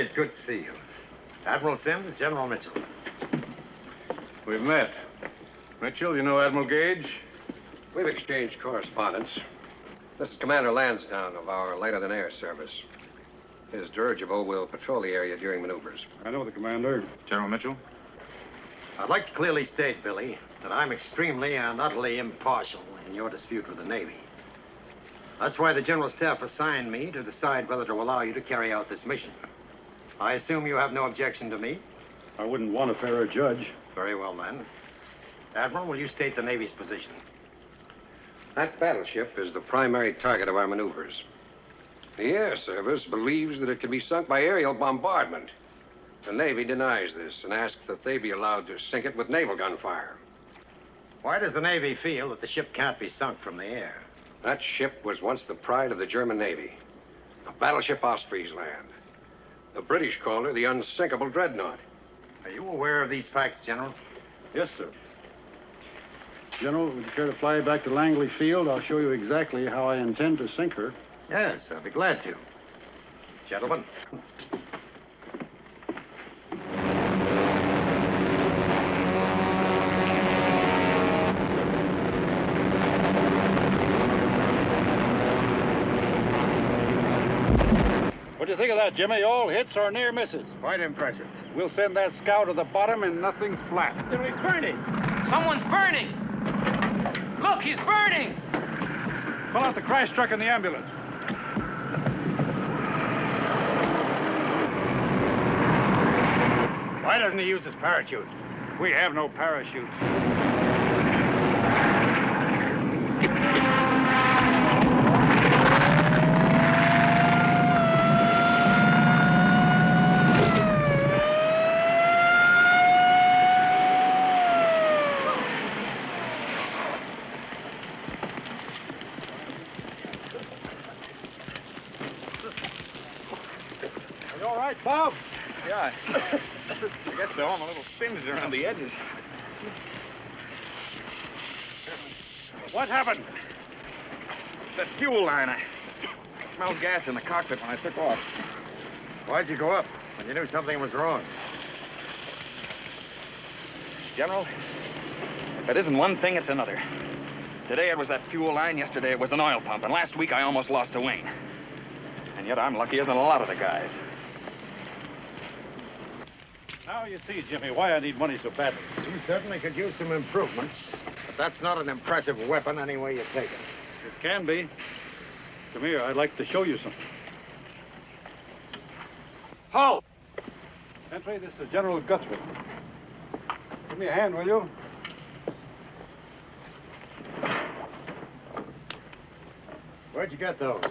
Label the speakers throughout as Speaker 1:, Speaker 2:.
Speaker 1: are
Speaker 2: it's good to see you. Admiral Sims, General Mitchell.
Speaker 3: We've met. Mitchell, you know Admiral Gage?
Speaker 4: We've exchanged correspondence. This is Commander Lansdowne of our lighter-than-air service. His dirigible will patrol the area during maneuvers.
Speaker 1: I know the commander.
Speaker 3: General Mitchell?
Speaker 2: I'd like to clearly state, Billy, that I'm extremely and utterly impartial in your dispute with the Navy. That's why the General Staff assigned me to decide whether to allow you to carry out this mission. I assume you have no objection to me?
Speaker 1: I wouldn't want a fairer judge.
Speaker 2: Very well, then. Admiral, will you state the Navy's position?
Speaker 4: That battleship is the primary target of our maneuvers. The Air Service believes that it can be sunk by aerial bombardment. The Navy denies this and asks that they be allowed to sink it with naval gunfire.
Speaker 2: Why does the Navy feel that the ship can't be sunk from the air?
Speaker 4: That ship was once the pride of the German Navy, a battleship Ostfriesland. The British called her the unsinkable dreadnought.
Speaker 2: Are you aware of these facts, General?
Speaker 1: Yes, sir. General, would you care to fly back to Langley Field? I'll show you exactly how I intend to sink her.
Speaker 2: Yes, I'll be glad to. Gentlemen.
Speaker 1: Think of that, Jimmy? All hits or near misses?
Speaker 2: Quite impressive.
Speaker 1: We'll send that scow to the bottom and nothing flat.
Speaker 5: Then he's burning. Someone's burning. Look, he's burning.
Speaker 1: Call out the crash truck and the ambulance.
Speaker 2: Why doesn't he use his parachute?
Speaker 1: We have no parachutes. Are you all right, Bob?
Speaker 3: Yeah. I guess so. I'm a little singed around the edges.
Speaker 1: What happened?
Speaker 3: It's that fuel line. I, I smelled gas in the cockpit when I took off.
Speaker 2: Why'd you go up when you knew something was wrong?
Speaker 3: General, if it isn't one thing, it's another. Today it was that fuel line, yesterday it was an oil pump, and last week I almost lost a wing. And yet I'm luckier than a lot of the guys.
Speaker 1: Now you see, Jimmy, why I need money so badly.
Speaker 2: You certainly could use some improvements, but that's not an impressive weapon any way you take it.
Speaker 1: It can be. Come here, I'd like to show you something. Halt! Entry, this is General Guthrie. Give me a hand, will you?
Speaker 2: Where'd you get those?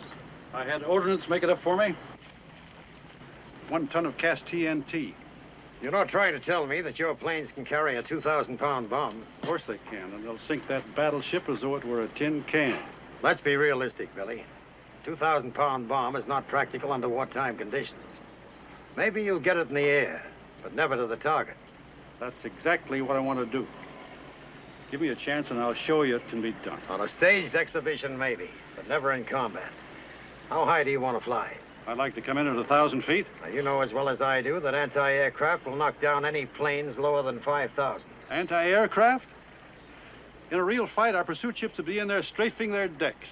Speaker 1: I had ordnance make it up for me. One ton of cast TNT.
Speaker 2: You're not trying to tell me that your planes can carry a 2,000-pound bomb.
Speaker 1: Of course they can, and they'll sink that battleship as though it were a tin can.
Speaker 2: Let's be realistic, Billy. 2,000-pound bomb is not practical under wartime conditions. Maybe you'll get it in the air, but never to the target.
Speaker 1: That's exactly what I want to do. Give me a chance and I'll show you it can be done.
Speaker 2: On a staged exhibition, maybe, but never in combat. How high do you want to fly?
Speaker 1: I'd like to come in at a thousand feet.
Speaker 2: Now, you know as well as I do that anti-aircraft will knock down any planes lower than 5,000.
Speaker 1: Anti-aircraft? In a real fight, our pursuit ships would be in there strafing their decks.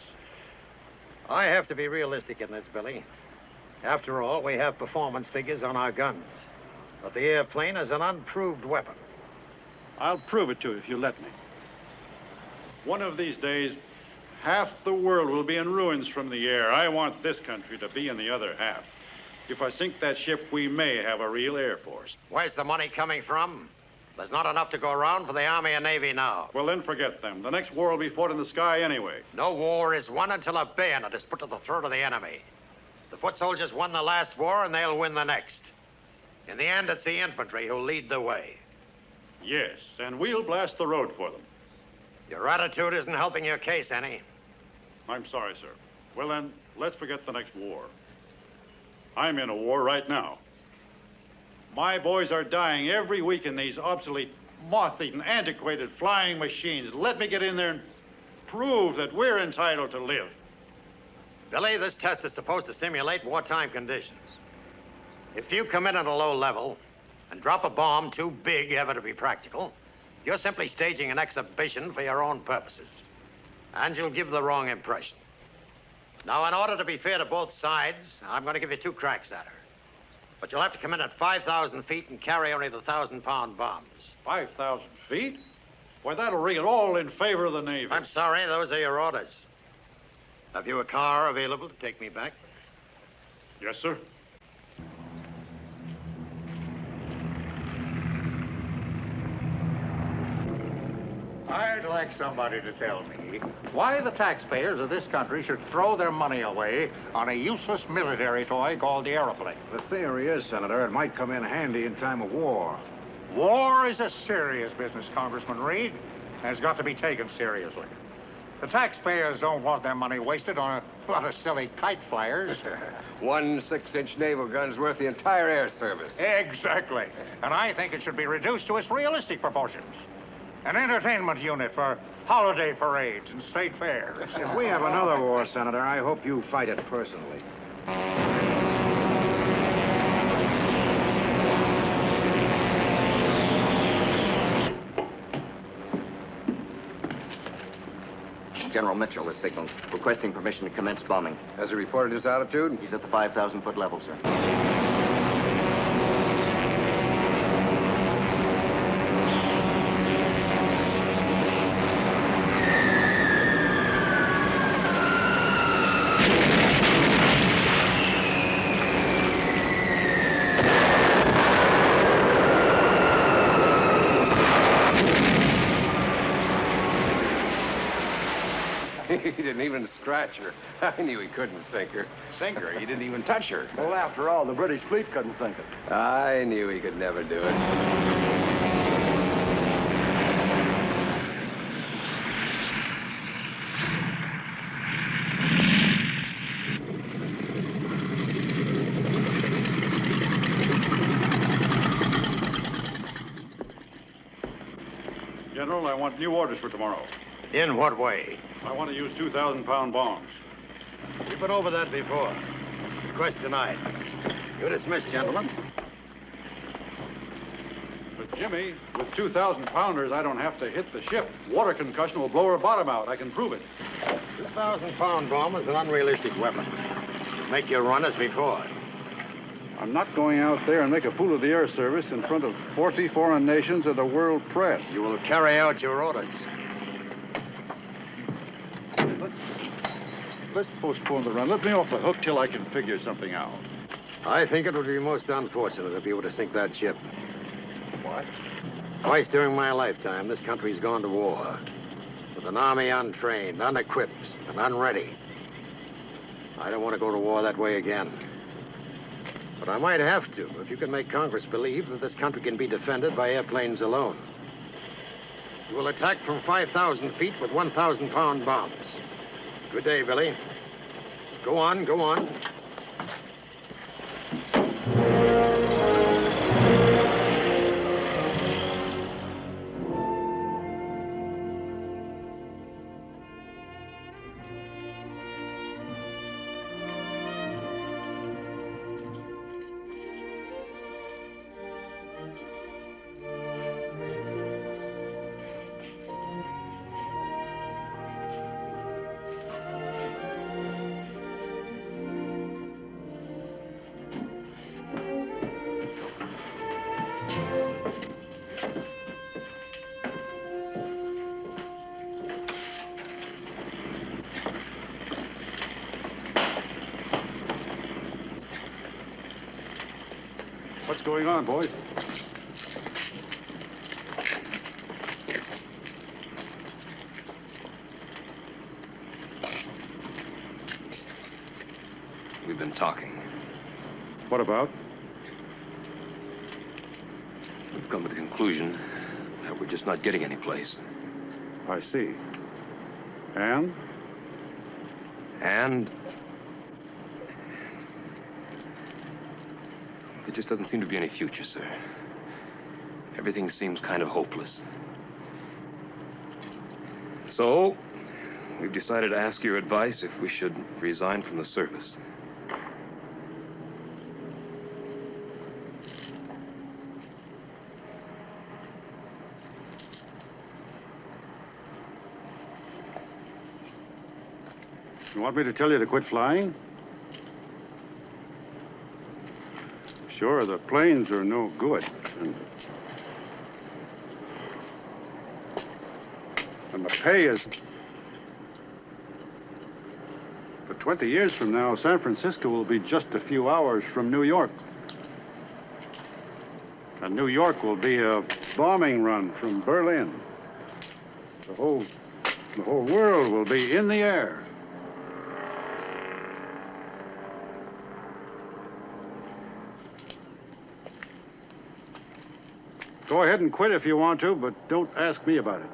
Speaker 2: I have to be realistic in this, Billy. After all, we have performance figures on our guns. But the airplane is an unproved weapon.
Speaker 1: I'll prove it to you if you let me. One of these days, half the world will be in ruins from the air. I want this country to be in the other half. If I sink that ship, we may have a real air force.
Speaker 2: Where's the money coming from? There's not enough to go around for the Army and Navy now.
Speaker 1: Well, then forget them. The next war will be fought in the sky anyway.
Speaker 2: No war is won until a bayonet is put to the throat of the enemy. The foot soldiers won the last war, and they'll win the next. In the end, it's the infantry who'll lead the way.
Speaker 1: Yes, and we'll blast the road for them.
Speaker 2: Your attitude isn't helping your case any.
Speaker 1: I'm sorry, sir. Well, then, let's forget the next war. I'm in a war right now. My boys are dying every week in these obsolete, moth-eaten, antiquated flying machines. Let me get in there and...
Speaker 6: prove that we're entitled to live.
Speaker 2: Billy, this test is supposed to simulate wartime conditions. If you come in at a low level and drop a bomb too big ever to be practical, you're simply staging an exhibition for your own purposes. And you'll give the wrong impression. Now, in order to be fair to both sides, I'm going to give you two cracks at her. But you'll have to come in at 5,000 feet and carry only the 1,000-pound bombs.
Speaker 6: 5,000 feet? Why, that'll ring it all in favor of the Navy.
Speaker 2: I'm sorry, those are your orders. Have you a car available to take me back?
Speaker 6: Yes, sir.
Speaker 7: I'd like somebody to tell me why the taxpayers of this country should throw their money away on a useless military toy called the airplane.
Speaker 8: The theory is, Senator, it might come in handy in time of war.
Speaker 7: War is a serious business, Congressman Reid, and it's got to be taken seriously. The taxpayers don't want their money wasted on a lot of silly kite flyers.
Speaker 4: One six-inch naval gun's worth the entire air service.
Speaker 7: exactly. And I think it should be reduced to its realistic proportions. An entertainment unit for holiday parades and state fairs.
Speaker 8: If we have another war, Senator, I hope you fight it personally.
Speaker 9: General Mitchell has signaled, requesting permission to commence bombing.
Speaker 4: Has he reported his altitude?
Speaker 9: He's at the 5,000 foot level, sir.
Speaker 4: he didn't even scratch her. I knew he couldn't sink her.
Speaker 8: Sink her. He didn't even touch her.
Speaker 1: Well, after all, the British fleet couldn't sink it.
Speaker 4: I knew he could never do it.
Speaker 6: General, I want new orders for tomorrow.
Speaker 2: In what way?
Speaker 6: I want to use 2,000 pound bombs.
Speaker 2: We've been over that before. Request denied. You're dismissed, gentlemen.
Speaker 6: But, Jimmy, with 2,000 pounders, I don't have to hit the ship. Water concussion will blow her bottom out. I can prove it.
Speaker 2: 2,000-pound bomb is an unrealistic weapon. Make your run as before.
Speaker 1: I'm not going out there and make a fool of the air service in front of 40 foreign nations and the world press.
Speaker 2: You will carry out your orders.
Speaker 1: Let's postpone the run. Let me off the hook till I can figure something out.
Speaker 2: I think it would be most unfortunate if you were to sink that ship.
Speaker 1: What?
Speaker 2: Twice during my lifetime, this country's gone to war. With an army untrained, unequipped, and unready. I don't want to go to war that way again. But I might have to if you can make Congress believe that this country can be defended by airplanes alone. You will attack from 5,000 feet with 1,000 pound bombs. Good day, Billy. Go on, go on.
Speaker 4: Place.
Speaker 1: I see. And?
Speaker 4: And there just doesn't seem to be any future, sir. Everything seems kind of hopeless. So,
Speaker 10: we've decided to ask your advice if we should resign from the service.
Speaker 1: You want me to tell you to quit flying? Sure, the planes are no good. And, and the pay is. But 20 years from now, San Francisco will be just a few hours from New York. And New York will be a bombing run from Berlin. The whole, the whole world will be in the air. Go ahead and quit if you want to, but don't ask me about it.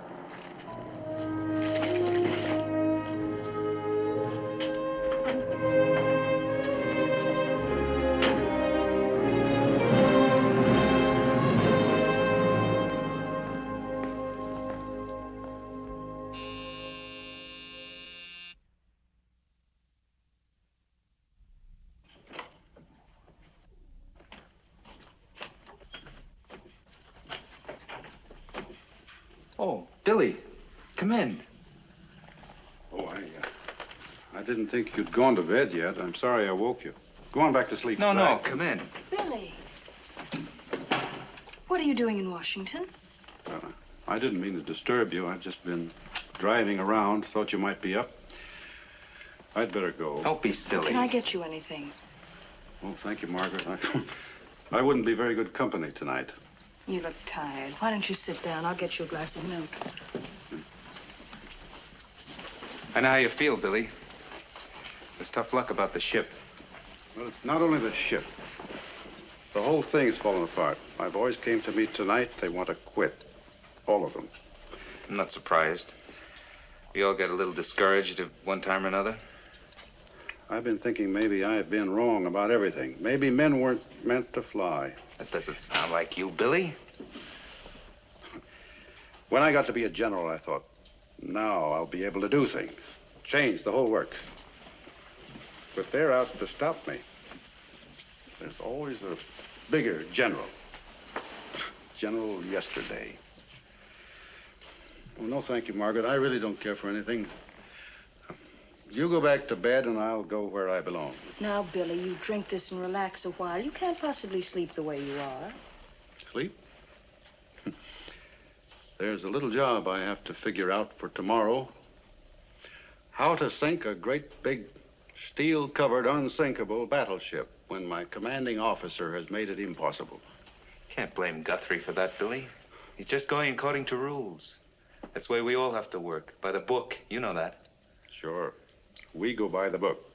Speaker 1: Didn't think you'd gone to bed yet. I'm sorry I woke you. Go on back to sleep.
Speaker 3: No, no,
Speaker 1: Zach.
Speaker 3: come in.
Speaker 11: Billy. What are you doing in Washington?
Speaker 1: Uh, I didn't mean to disturb you. I've just been driving around. Thought you might be up. I'd better go.
Speaker 3: Don't be silly.
Speaker 11: Can I get you anything?
Speaker 1: Oh, thank you, Margaret. I, I wouldn't be very good company tonight.
Speaker 11: You look tired. Why don't you sit down? I'll get you a glass of milk.
Speaker 3: I know how you feel, Billy. There's tough luck about the ship.
Speaker 1: Well, it's not only the ship. The whole thing's fallen apart. My boys came to me tonight. They want to quit. All of them.
Speaker 3: I'm not surprised. We all get a little discouraged at one time or another.
Speaker 1: I've been thinking maybe I've been wrong about everything. Maybe men weren't meant to fly.
Speaker 3: That doesn't sound like you, Billy.
Speaker 1: When I got to be a general, I thought, now I'll be able to do things, change the whole works. But they're out to stop me. There's always a bigger general. General yesterday. Well, no, thank you, Margaret. I really don't care for anything. You go back to bed, and I'll go where I belong.
Speaker 11: Now, Billy, you drink this and relax a while. You can't possibly sleep the way you are.
Speaker 1: Sleep? There's a little job I have to figure out for tomorrow. How to sink a great big steel-covered, unsinkable battleship when my commanding officer has made it impossible.
Speaker 3: Can't blame Guthrie for that, Billy. He's just going according to rules. That's the way we all have to work, by the book. You know that.
Speaker 1: Sure. We go by the book.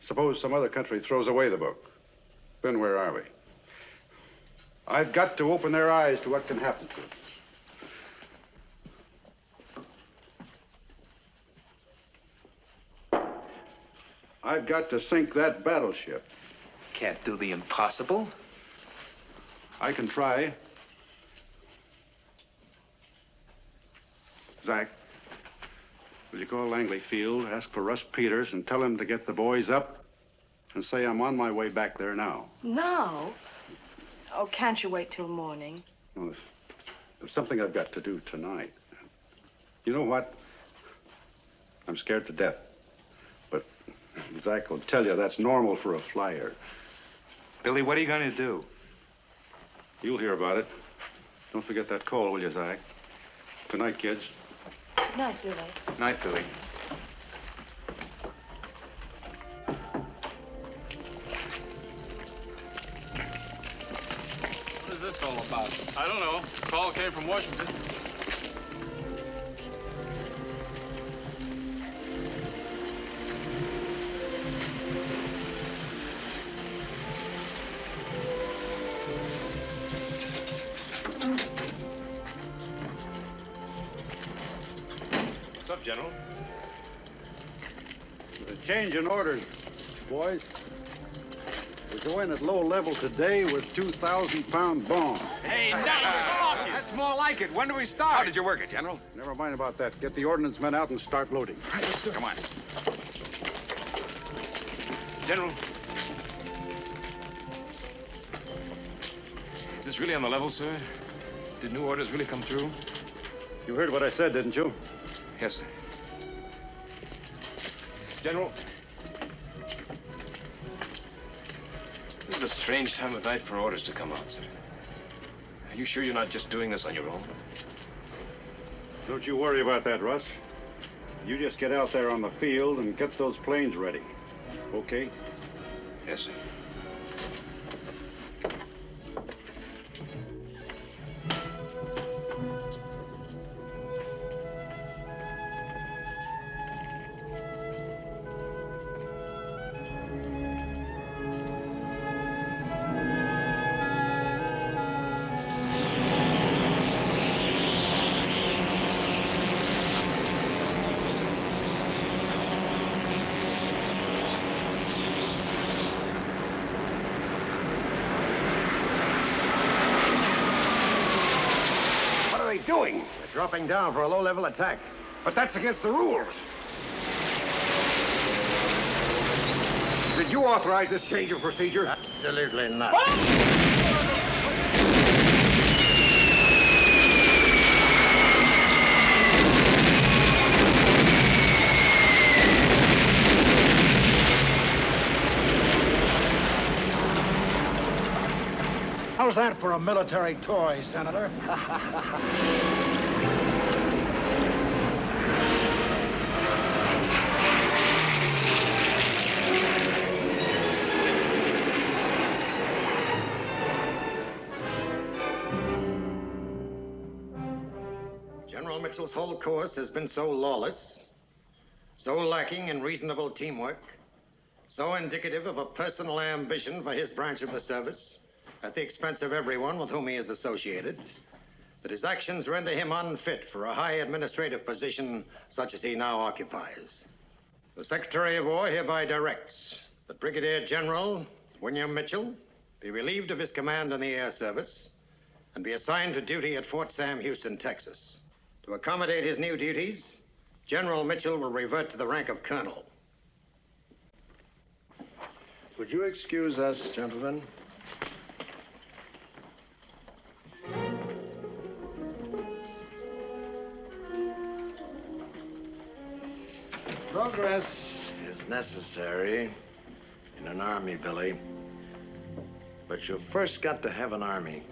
Speaker 1: Suppose some other country throws away the book. Then where are we? I've got to open their eyes to what can happen to them. I've got to sink that battleship.
Speaker 3: Can't do the impossible.
Speaker 1: I can try. Zach, will you call Langley Field, ask for Russ Peters, and tell him to get the boys up and say I'm on my way back there now?
Speaker 11: Now? Oh, can't you wait till morning?
Speaker 1: No, there's, there's something I've got to do tonight. You know what? I'm scared to death. But Zach will tell you that's normal for a flyer.
Speaker 3: Billy, what are you going to do?
Speaker 1: You'll hear about it. Don't forget that call, will you, Zach? Good night, kids.
Speaker 11: Good night, Billy.
Speaker 3: Night, Billy.
Speaker 12: What is this all about? I don't know. Call came from Washington.
Speaker 10: What's up, General?
Speaker 1: The change in orders, boys. We go in at low level today with 2,000 pound bombs.
Speaker 12: Hey, now, come off.
Speaker 2: That's
Speaker 7: more like it. When do we start?
Speaker 3: How did you work it, General?
Speaker 13: Never mind about that. Get the ordnance men out and start loading. All right, let's go.
Speaker 3: Come on.
Speaker 10: General. Is this really on the level, sir? Did new orders really come through?
Speaker 1: You heard what I said, didn't you?
Speaker 10: Yes, sir. General. This is a strange time of night for orders to come out, sir. Are you sure you're not just doing this on your own?
Speaker 1: Don't you worry about that, Russ. You just get out there on the field and get those planes ready. Okay?
Speaker 10: Yes, sir.
Speaker 2: Dropping down for a low-level attack.
Speaker 7: But that's against the rules. Did you authorize this change of procedure?
Speaker 2: Absolutely not.
Speaker 14: How's that for a military toy, Senator?
Speaker 2: Mitchell's whole course has been so lawless, so lacking in reasonable teamwork, so indicative of a personal ambition for his branch of the service, at the expense of everyone with whom he is associated, that his actions render him unfit for a high administrative position such as he now occupies. The Secretary of War hereby directs that Brigadier General William Mitchell be relieved of his command in the Air Service and be assigned to duty at Fort Sam Houston, Texas. To accommodate his new duties, General Mitchell will revert to the rank of colonel.
Speaker 8: Would you excuse us, gentlemen?
Speaker 2: Progress is necessary in an army, Billy. But you've first got to have an army.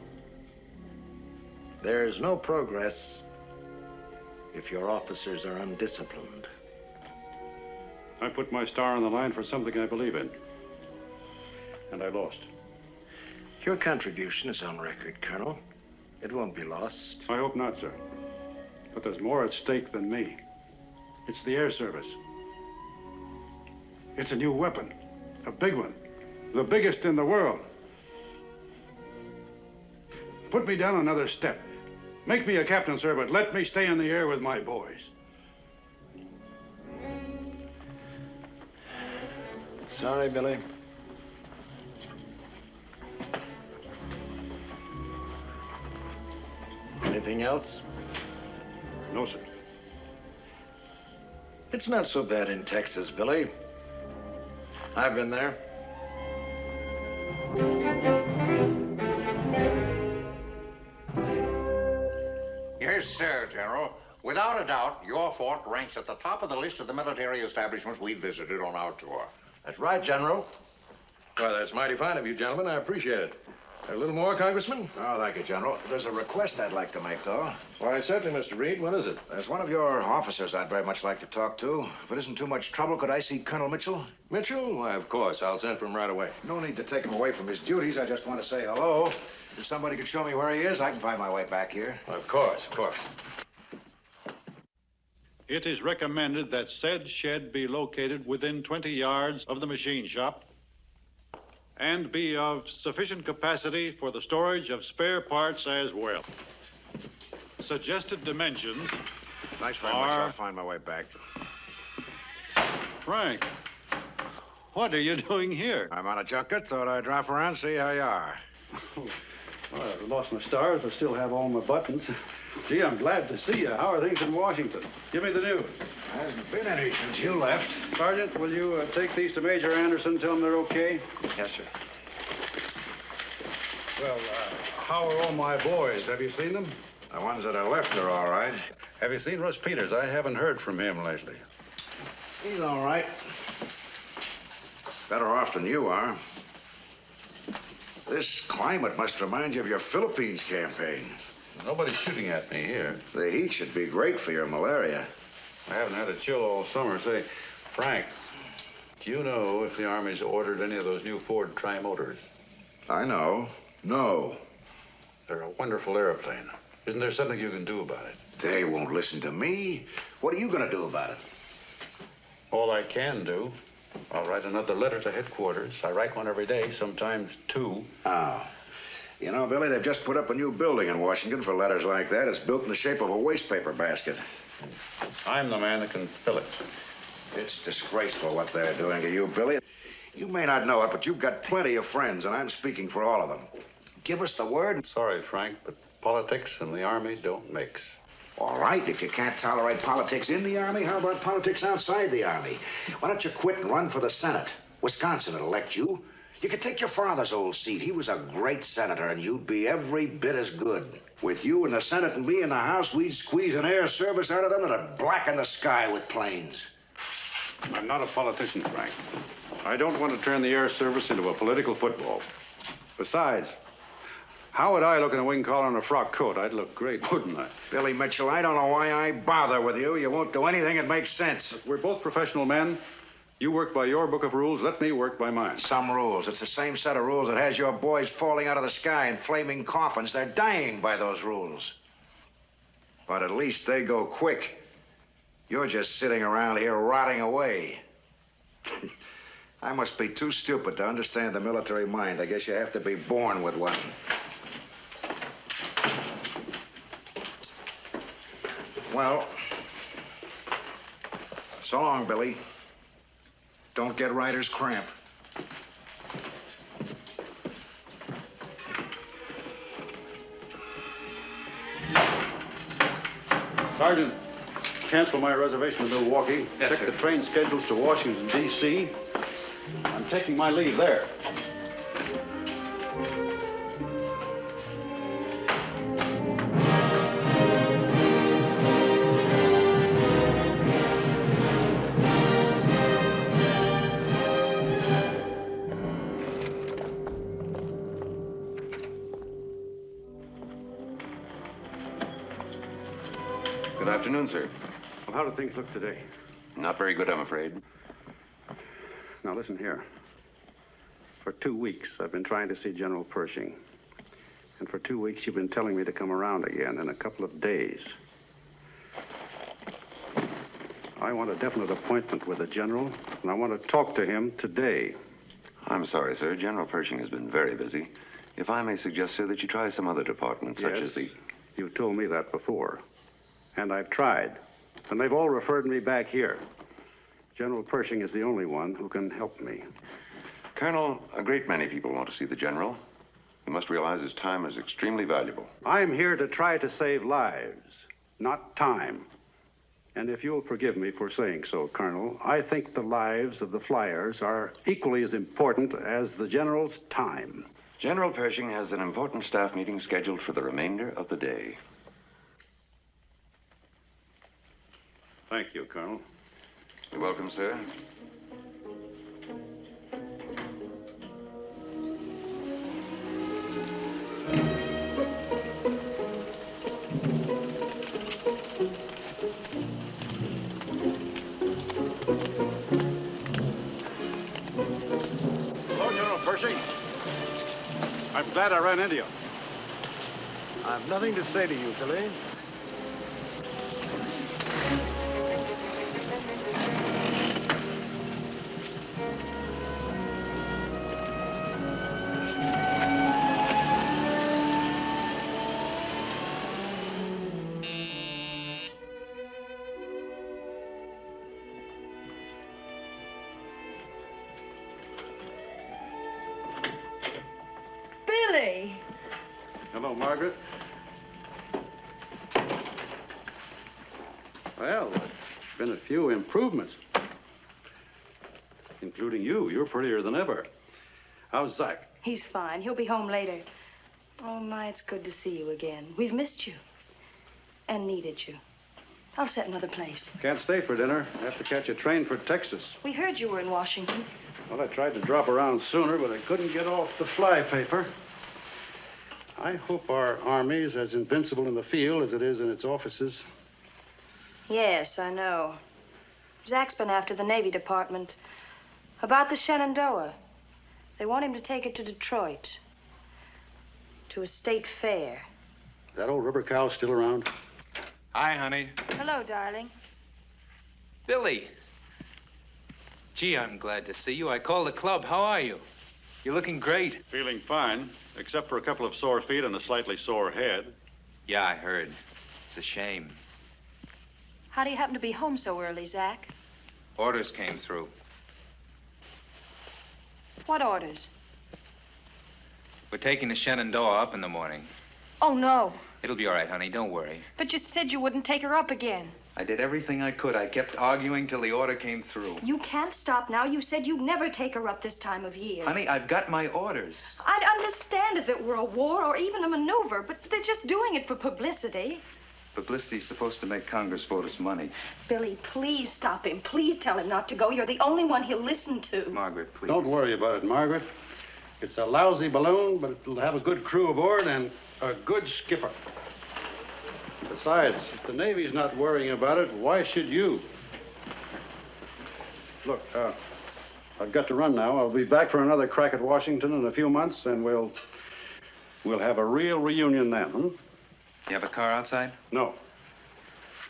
Speaker 2: There's no progress if your officers are undisciplined.
Speaker 1: I put my star on the line for something I believe in. And I lost.
Speaker 2: Your contribution is on record, Colonel. It won't be lost.
Speaker 1: I hope not, sir. But there's more at stake than me. It's the air service. It's a new weapon, a big one, the biggest in the world. Put me down another step. Make me a captain, sir, but let me stay in the air with my boys.
Speaker 2: Sorry, Billy. Anything else?
Speaker 1: No, sir.
Speaker 2: It's not so bad in Texas, Billy. I've been there.
Speaker 15: Yes, sir, General. Without a doubt, your fort ranks at the top of the list of the military establishments we visited on our tour.
Speaker 2: That's right, General.
Speaker 16: Well, that's mighty fine of you, gentlemen. I appreciate it. A little more, Congressman?
Speaker 8: Oh, thank you, General. There's a request I'd like to make, though.
Speaker 16: Why, certainly, Mr. Reid. What is it?
Speaker 8: There's one of your officers I'd very much like to talk to. If it isn't too much trouble, could I see Colonel Mitchell?
Speaker 16: Mitchell? Why, of course. I'll send for him right away.
Speaker 8: No need to take him away from his duties. I just want to say hello. If somebody could show me where he is, I can find my way back here.
Speaker 16: Of course, of course.
Speaker 1: It is recommended that said shed be located within 20 yards of the machine shop and be of sufficient capacity for the storage of spare parts as well. Suggested dimensions
Speaker 8: Thanks very much.
Speaker 1: are...
Speaker 8: I'll find my way back.
Speaker 1: Frank, what are you doing here?
Speaker 8: I'm on a junket. Thought I'd drop around, and see how you are.
Speaker 1: Well, I lost my stars, but still have all my buttons. Gee, I'm glad to see you. How are things in Washington? Give me the news.
Speaker 8: Hasn't been any since you left.
Speaker 1: Sergeant, will you uh, take these to Major Anderson, tell him they're okay?
Speaker 3: Yes, sir.
Speaker 1: Well, uh, how are all my boys? Have you seen them?
Speaker 8: The ones that are left are all right.
Speaker 1: Have you seen Russ Peters? I haven't heard from him lately.
Speaker 8: He's all right. Better off than you are. This climate must remind you of your Philippines campaign.
Speaker 1: Nobody's shooting at me here.
Speaker 8: The heat should be great for your malaria.
Speaker 1: I haven't had a chill all summer. Say, Frank, do you know if the Army's ordered any of those new Ford Trimotors?
Speaker 8: I know. No.
Speaker 1: They're a wonderful airplane. Isn't there something you can do about it?
Speaker 8: They won't listen to me. What are you going to do about it?
Speaker 1: All I can do. I'll write another letter to headquarters. I write one every day, sometimes two.
Speaker 8: Oh. You know, Billy, they've just put up a new building in Washington for letters like that. It's built in the shape of a wastepaper basket.
Speaker 1: I'm the man that can fill it.
Speaker 8: It's disgraceful what they're doing to you, Billy. You may not know it, but you've got plenty of friends, and I'm speaking for all of them. Give us the word.
Speaker 1: Sorry, Frank, but politics and the Army don't mix.
Speaker 8: All right, if you can't tolerate politics in the Army, how about politics outside the Army? Why don't you quit and run for the Senate? Wisconsin will elect you. You could take your father's old seat. He was a great senator, and you'd be every bit as good. With you in the Senate and me in the House, we'd squeeze an air service out of them that'd blacken the sky with planes.
Speaker 1: I'm not a politician, Frank. I don't want to turn the air service into a political football. Besides, how would I look in a wing collar and a frock coat? I'd look great, wouldn't I?
Speaker 8: Billy Mitchell, I don't know why I bother with you. You won't do anything that makes sense.
Speaker 1: We're both professional men. You work by your book of rules. Let me work by mine.
Speaker 8: Some rules. It's the same set of rules that has your boys falling out of the sky in flaming coffins. They're dying by those rules. But at least they go quick. You're just sitting around here rotting away. I must be too stupid to understand the military mind. I guess you have to be born with one. Well, so long, Billy. Don't get writer's cramp.
Speaker 1: Sergeant, cancel my reservation to Milwaukee.
Speaker 3: Yes,
Speaker 1: Check
Speaker 3: sir.
Speaker 1: the train schedules to Washington, D.C. I'm taking my leave there.
Speaker 17: Afternoon, sir.
Speaker 1: Well, how do things look today?
Speaker 17: Not very good, I'm afraid.
Speaker 1: Now, listen here. For two weeks, I've been trying to see General Pershing. And for two weeks, you've been telling me to come around again in a couple of days. I want a definite appointment with the general, and I want to talk to him today.
Speaker 17: I'm sorry, sir. General Pershing has been very busy. If I may suggest, sir, that you try some other department, such
Speaker 1: Yes,
Speaker 17: as the.
Speaker 1: You've told me that before. And I've tried. And they've all referred me back here. General Pershing is the only one who can help me.
Speaker 17: Colonel, a great many people want to see the general. You must realize his time is extremely valuable.
Speaker 1: I'm here to try to save lives, not time. And if you'll forgive me for saying so, Colonel, I think the lives of the flyers are equally as important as the general's time.
Speaker 17: General Pershing has an important staff meeting scheduled for the remainder of the day.
Speaker 1: Thank you, Colonel.
Speaker 17: You're welcome, sir.
Speaker 1: Hello, General Pershing. I'm glad I ran into you.
Speaker 18: I've nothing to say to you, Billy.
Speaker 1: Improvements, including you. You're prettier than ever. How's Zach?
Speaker 11: He's fine. He'll be home later. Oh, my, it's good to see you again. We've missed you and needed you. I'll set another place.
Speaker 1: Can't stay for dinner. I have to catch a train for Texas.
Speaker 11: We heard you were in Washington.
Speaker 1: Well, I tried to drop around sooner, but I couldn't get off the flypaper. I hope our army is as invincible in the field as it is in its offices.
Speaker 11: Yes, I know. Zach's been after the Navy Department about the Shenandoah. They want him to take it to Detroit, to a state fair.
Speaker 1: That old rubber cow still around?
Speaker 12: Hi, honey.
Speaker 11: Hello, darling.
Speaker 19: Billy. Gee, I'm glad to see you. I called the club. How are you? You're looking great.
Speaker 6: Feeling fine, except for a couple of sore feet and a slightly sore head.
Speaker 19: Yeah, I heard. It's a shame.
Speaker 11: How do you happen to be home so early, Zach?
Speaker 19: Orders came through.
Speaker 11: What orders?
Speaker 19: We're taking the Shenandoah up in the morning.
Speaker 11: Oh, no.
Speaker 19: It'll be all right, honey. Don't worry.
Speaker 11: But you said you wouldn't take her up again.
Speaker 19: I did everything I could. I kept arguing till the order came through.
Speaker 11: You can't stop now. You said you'd never take her up this time of year.
Speaker 19: Honey, I've got my orders.
Speaker 11: I'd understand if it were a war or even a maneuver, but they're just doing it for publicity.
Speaker 19: Publicity's supposed to make Congress vote us money.
Speaker 11: Billy, please stop him. Please tell him not to go. You're the only one he'll listen to.
Speaker 19: Margaret, please.
Speaker 1: Don't worry about it, Margaret. It's a lousy balloon, but it'll have a good crew aboard and a good skipper. Besides, if the Navy's not worrying about it, why should you? Look, uh, I've got to run now. I'll be back for another crack at Washington in a few months, and we'll we'll have a real reunion then. Hmm?
Speaker 19: You have a car outside?
Speaker 1: No.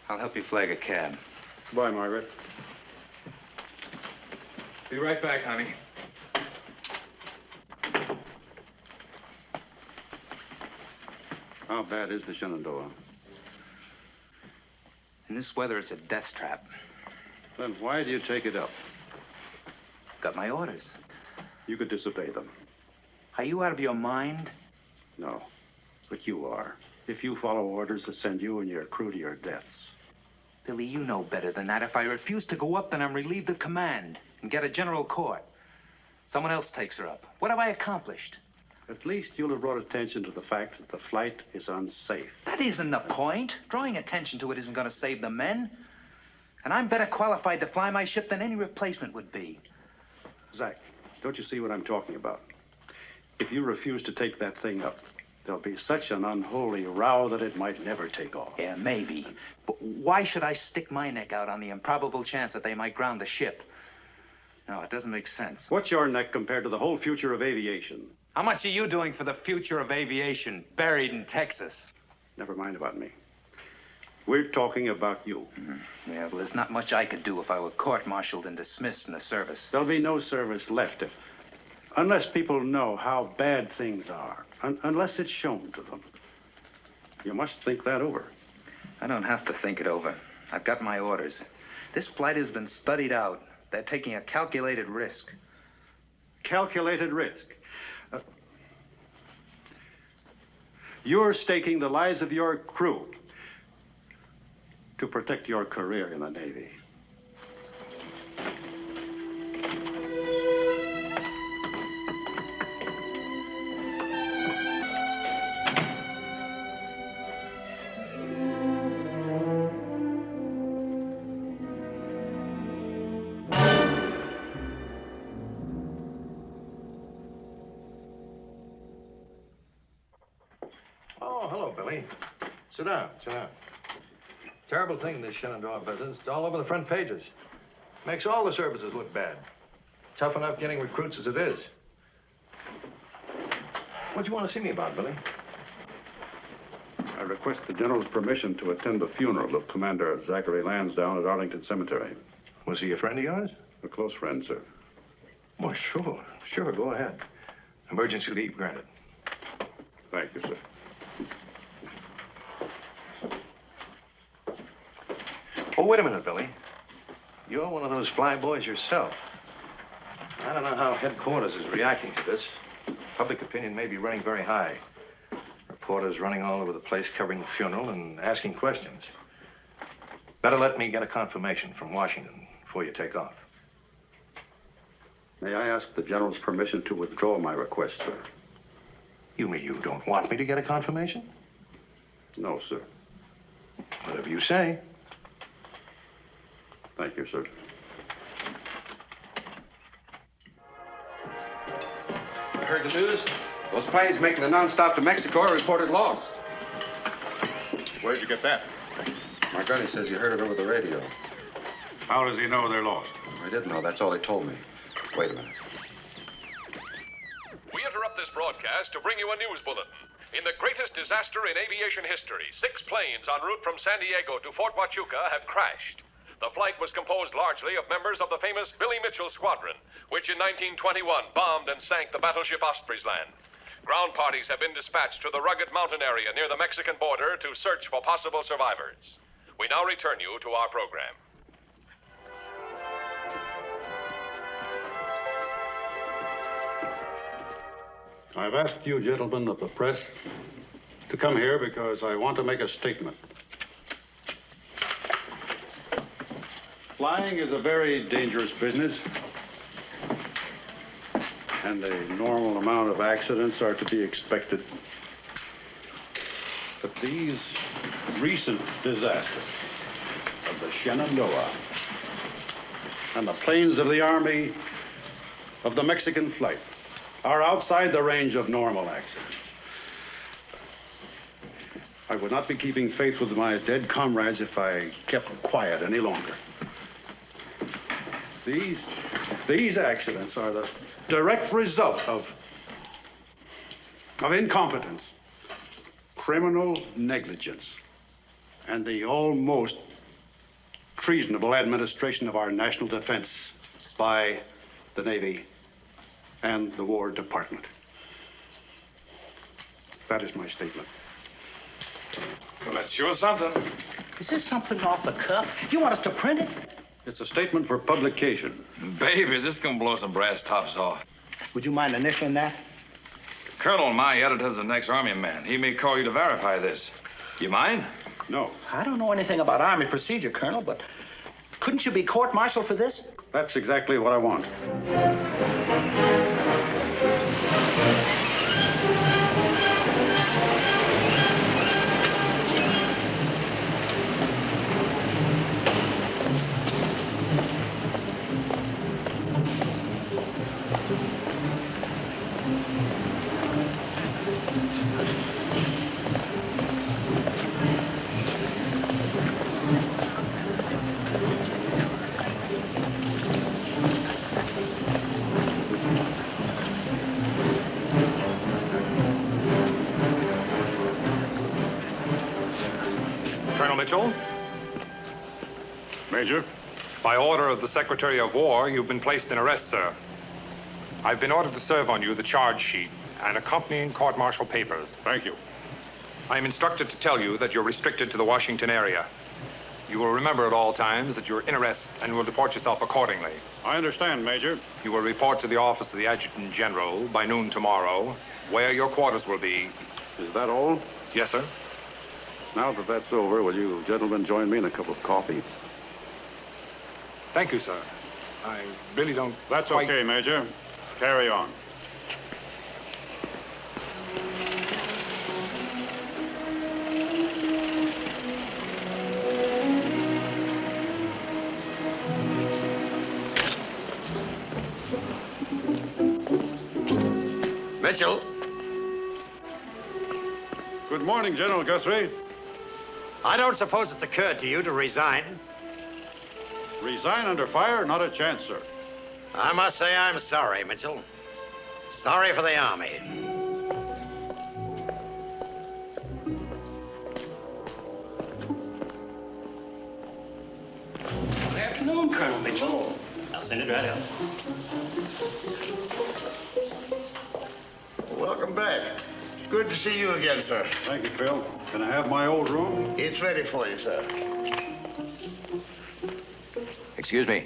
Speaker 19: I'll help you flag a cab.
Speaker 1: Goodbye, Margaret.
Speaker 19: Be right back, honey.
Speaker 1: How bad is the Shenandoah?
Speaker 19: In this weather, it's a death trap.
Speaker 1: Then why do you take it up?
Speaker 19: Got my orders.
Speaker 1: You could disobey them.
Speaker 19: Are you out of your mind?
Speaker 1: No, but you are. If you follow orders that send you and your crew to your deaths.
Speaker 19: Billy, you know better than that. If I refuse to go up, then I'm relieved of command and get a general court. Someone else takes her up. What have I accomplished?
Speaker 1: At least you'll have brought attention to the fact that the flight is unsafe.
Speaker 19: That isn't the point. Drawing attention to it isn't going to save the men. And I'm better qualified to fly my ship than any replacement would be.
Speaker 1: Zach, don't you see what I'm talking about? If you refuse to take that thing up, there'll be such an unholy row that it might never take off.
Speaker 19: Yeah, maybe. But why should I stick my neck out on the improbable chance that they might ground the ship? No, it doesn't make sense.
Speaker 1: What's your neck compared to the whole future of aviation?
Speaker 19: How much are you doing for the future of aviation, buried in Texas?
Speaker 1: Never mind about me. We're talking about you.
Speaker 19: Mm-hmm. Yeah, well, there's not much I could do if I were court-martialed and dismissed from the service.
Speaker 1: There'll be no service left if, unless people know how bad things are, un unless it's shown to them. You must think that over.
Speaker 19: I don't have to think it over. I've got my orders. This flight has been studied out. They're taking a calculated risk.
Speaker 1: Calculated risk? Uh, you're staking the lives of your crew to protect your career in the Navy.
Speaker 20: Sit down, sit down. Terrible thing, this Shenandoah business. It's all over the front pages. Makes all the services look bad. Tough enough getting recruits as it is. What do you want to see me about, Billy?
Speaker 1: I request the General's permission to attend the funeral of Commander Zachary Lansdowne at Arlington Cemetery.
Speaker 20: Was he a friend of yours?
Speaker 1: A close friend, sir.
Speaker 20: Well, sure, sure, go ahead. Emergency leave granted.
Speaker 1: Thank you, sir.
Speaker 20: Oh, wait a minute, Billy. You're one of those fly boys yourself. I don't know how headquarters is reacting to this. Public opinion may be running very high. Reporters running all over the place covering the funeral and asking questions. Better let me get a confirmation from Washington before you take off.
Speaker 1: May I ask the General's permission to withdraw my request, sir?
Speaker 20: You mean you don't want me to get a confirmation?
Speaker 1: No, sir.
Speaker 20: Whatever you say.
Speaker 1: Thank you, sir.
Speaker 4: You heard the news? Those planes making the nonstop to Mexico are reported lost.
Speaker 1: Where'd you get that?
Speaker 4: My gunny says you heard it over the radio.
Speaker 1: How does he know they're lost?
Speaker 4: I didn't know. That's all he told me. Wait a minute.
Speaker 21: We interrupt this broadcast to bring you a news bulletin. In the greatest disaster in aviation history, six planes en route from San Diego to Fort Huachuca have crashed. The flight was composed largely of members of the famous Billy Mitchell Squadron, which in 1921 bombed and sank the battleship Ostfriesland. Ground parties have been dispatched to the rugged mountain area near the Mexican border to search for possible survivors. We now return you to our program.
Speaker 1: I've asked you gentlemen of the press to come here because I want to make a statement. Flying is a very dangerous business, and a normal amount of accidents are to be expected. But these recent disasters of the Shenandoah and the planes of the Army of the Mexican flight are outside the range of normal accidents. I would not be keeping faith with my dead comrades if I kept quiet any longer. These, these accidents are the direct result of, of incompetence, criminal negligence, and the almost treasonable administration of our national defense by the Navy and the War Department. That is my statement.
Speaker 12: Well, that's sure something.
Speaker 22: Is this something off the cuff? You want us to print it?
Speaker 1: It's a statement for publication.
Speaker 12: Baby, is this gonna blow some brass tops off?
Speaker 22: Would you mind initialing that?
Speaker 12: Colonel, my editor's an ex-army man. He may call you to verify this. You mind?
Speaker 1: No.
Speaker 22: I don't know anything about Army procedure, Colonel, but couldn't you be court-martialed for this?
Speaker 1: That's exactly what I want.
Speaker 23: Order of the Secretary of War, you've been placed in arrest, sir. I've been ordered to serve on you the charge sheet and accompanying court-martial papers.
Speaker 1: Thank you.
Speaker 23: I am instructed to tell you that you're restricted to the Washington area. You will remember at all times that you're in arrest and will deport yourself accordingly.
Speaker 1: I understand, Major.
Speaker 23: You will report to the office of the Adjutant General by noon tomorrow, where your quarters will be.
Speaker 1: Is that all?
Speaker 23: Yes, sir.
Speaker 1: Now that that's over, will you gentlemen join me in a cup of coffee?
Speaker 23: Thank you, sir. I really don't.
Speaker 1: That's
Speaker 23: quite-
Speaker 1: okay, Major. Carry on.
Speaker 2: Mitchell.
Speaker 1: Good morning, General Guthrie.
Speaker 2: I don't suppose it's occurred to you to resign.
Speaker 1: Resign under fire? Not a chance, sir.
Speaker 2: I must say I'm sorry, Mitchell. Sorry for the Army.
Speaker 22: Good afternoon, Colonel Mitchell. I'll send it right out.
Speaker 24: Welcome back. It's good to see you again, sir.
Speaker 1: Thank you, Phil. Can I have my old room?
Speaker 24: It's ready for you, sir.
Speaker 16: Excuse me.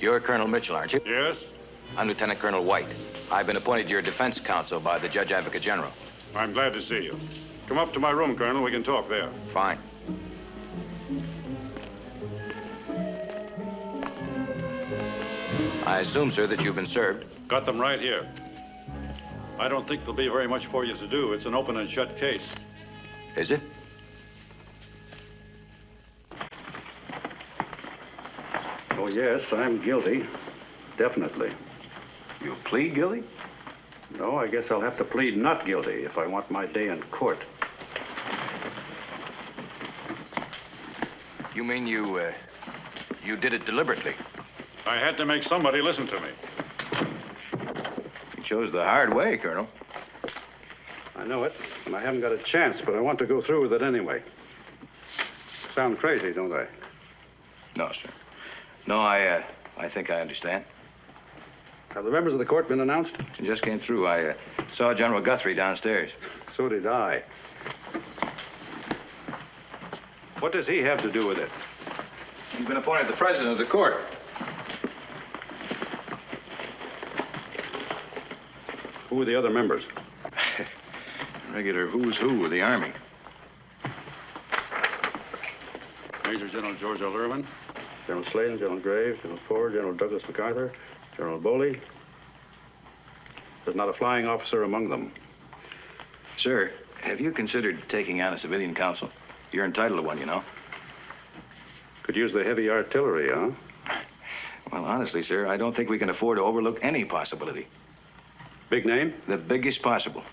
Speaker 16: You're Colonel Mitchell, aren't you?
Speaker 1: Yes.
Speaker 16: I'm Lieutenant Colonel White. I've been appointed to your defense counsel by the Judge Advocate General.
Speaker 1: I'm glad to see you. Come up to my room, Colonel. We can talk there.
Speaker 16: Fine. I assume, sir, that you've been served.
Speaker 1: Got them right here. I don't think there'll be very much for you to do. It's an open and shut case.
Speaker 16: Is it?
Speaker 1: Yes, I'm guilty. Definitely.
Speaker 16: You plead guilty?
Speaker 1: No, I guess I'll have to plead not guilty if I want my day in court.
Speaker 16: You mean you, uh, you did it deliberately?
Speaker 1: I had to make somebody listen to me.
Speaker 16: You chose the hard way, Colonel.
Speaker 1: I know it, and I haven't got a chance, but I want to go through with it anyway. Sound crazy, don't I?
Speaker 16: No, sir. No, I, uh, I think I understand.
Speaker 1: Have the members of the court been announced?
Speaker 16: It just came through. I uh, saw General Guthrie downstairs.
Speaker 1: So did I. What does he have to do with it?
Speaker 16: He's been appointed the president of the court.
Speaker 1: Who are the other members?
Speaker 16: Regular who's who of the Army.
Speaker 1: Major General George L. Irvin, General Sladen, General Graves, General Ford, General Douglas MacArthur, General Bowley. There's not a flying officer among them.
Speaker 16: Sir, have you considered taking on a civilian council? You're entitled to one, you know.
Speaker 1: Could use the heavy artillery, huh?
Speaker 16: Well, honestly, sir, I don't think we can afford to overlook any possibility.
Speaker 1: Big name?
Speaker 16: The biggest possible.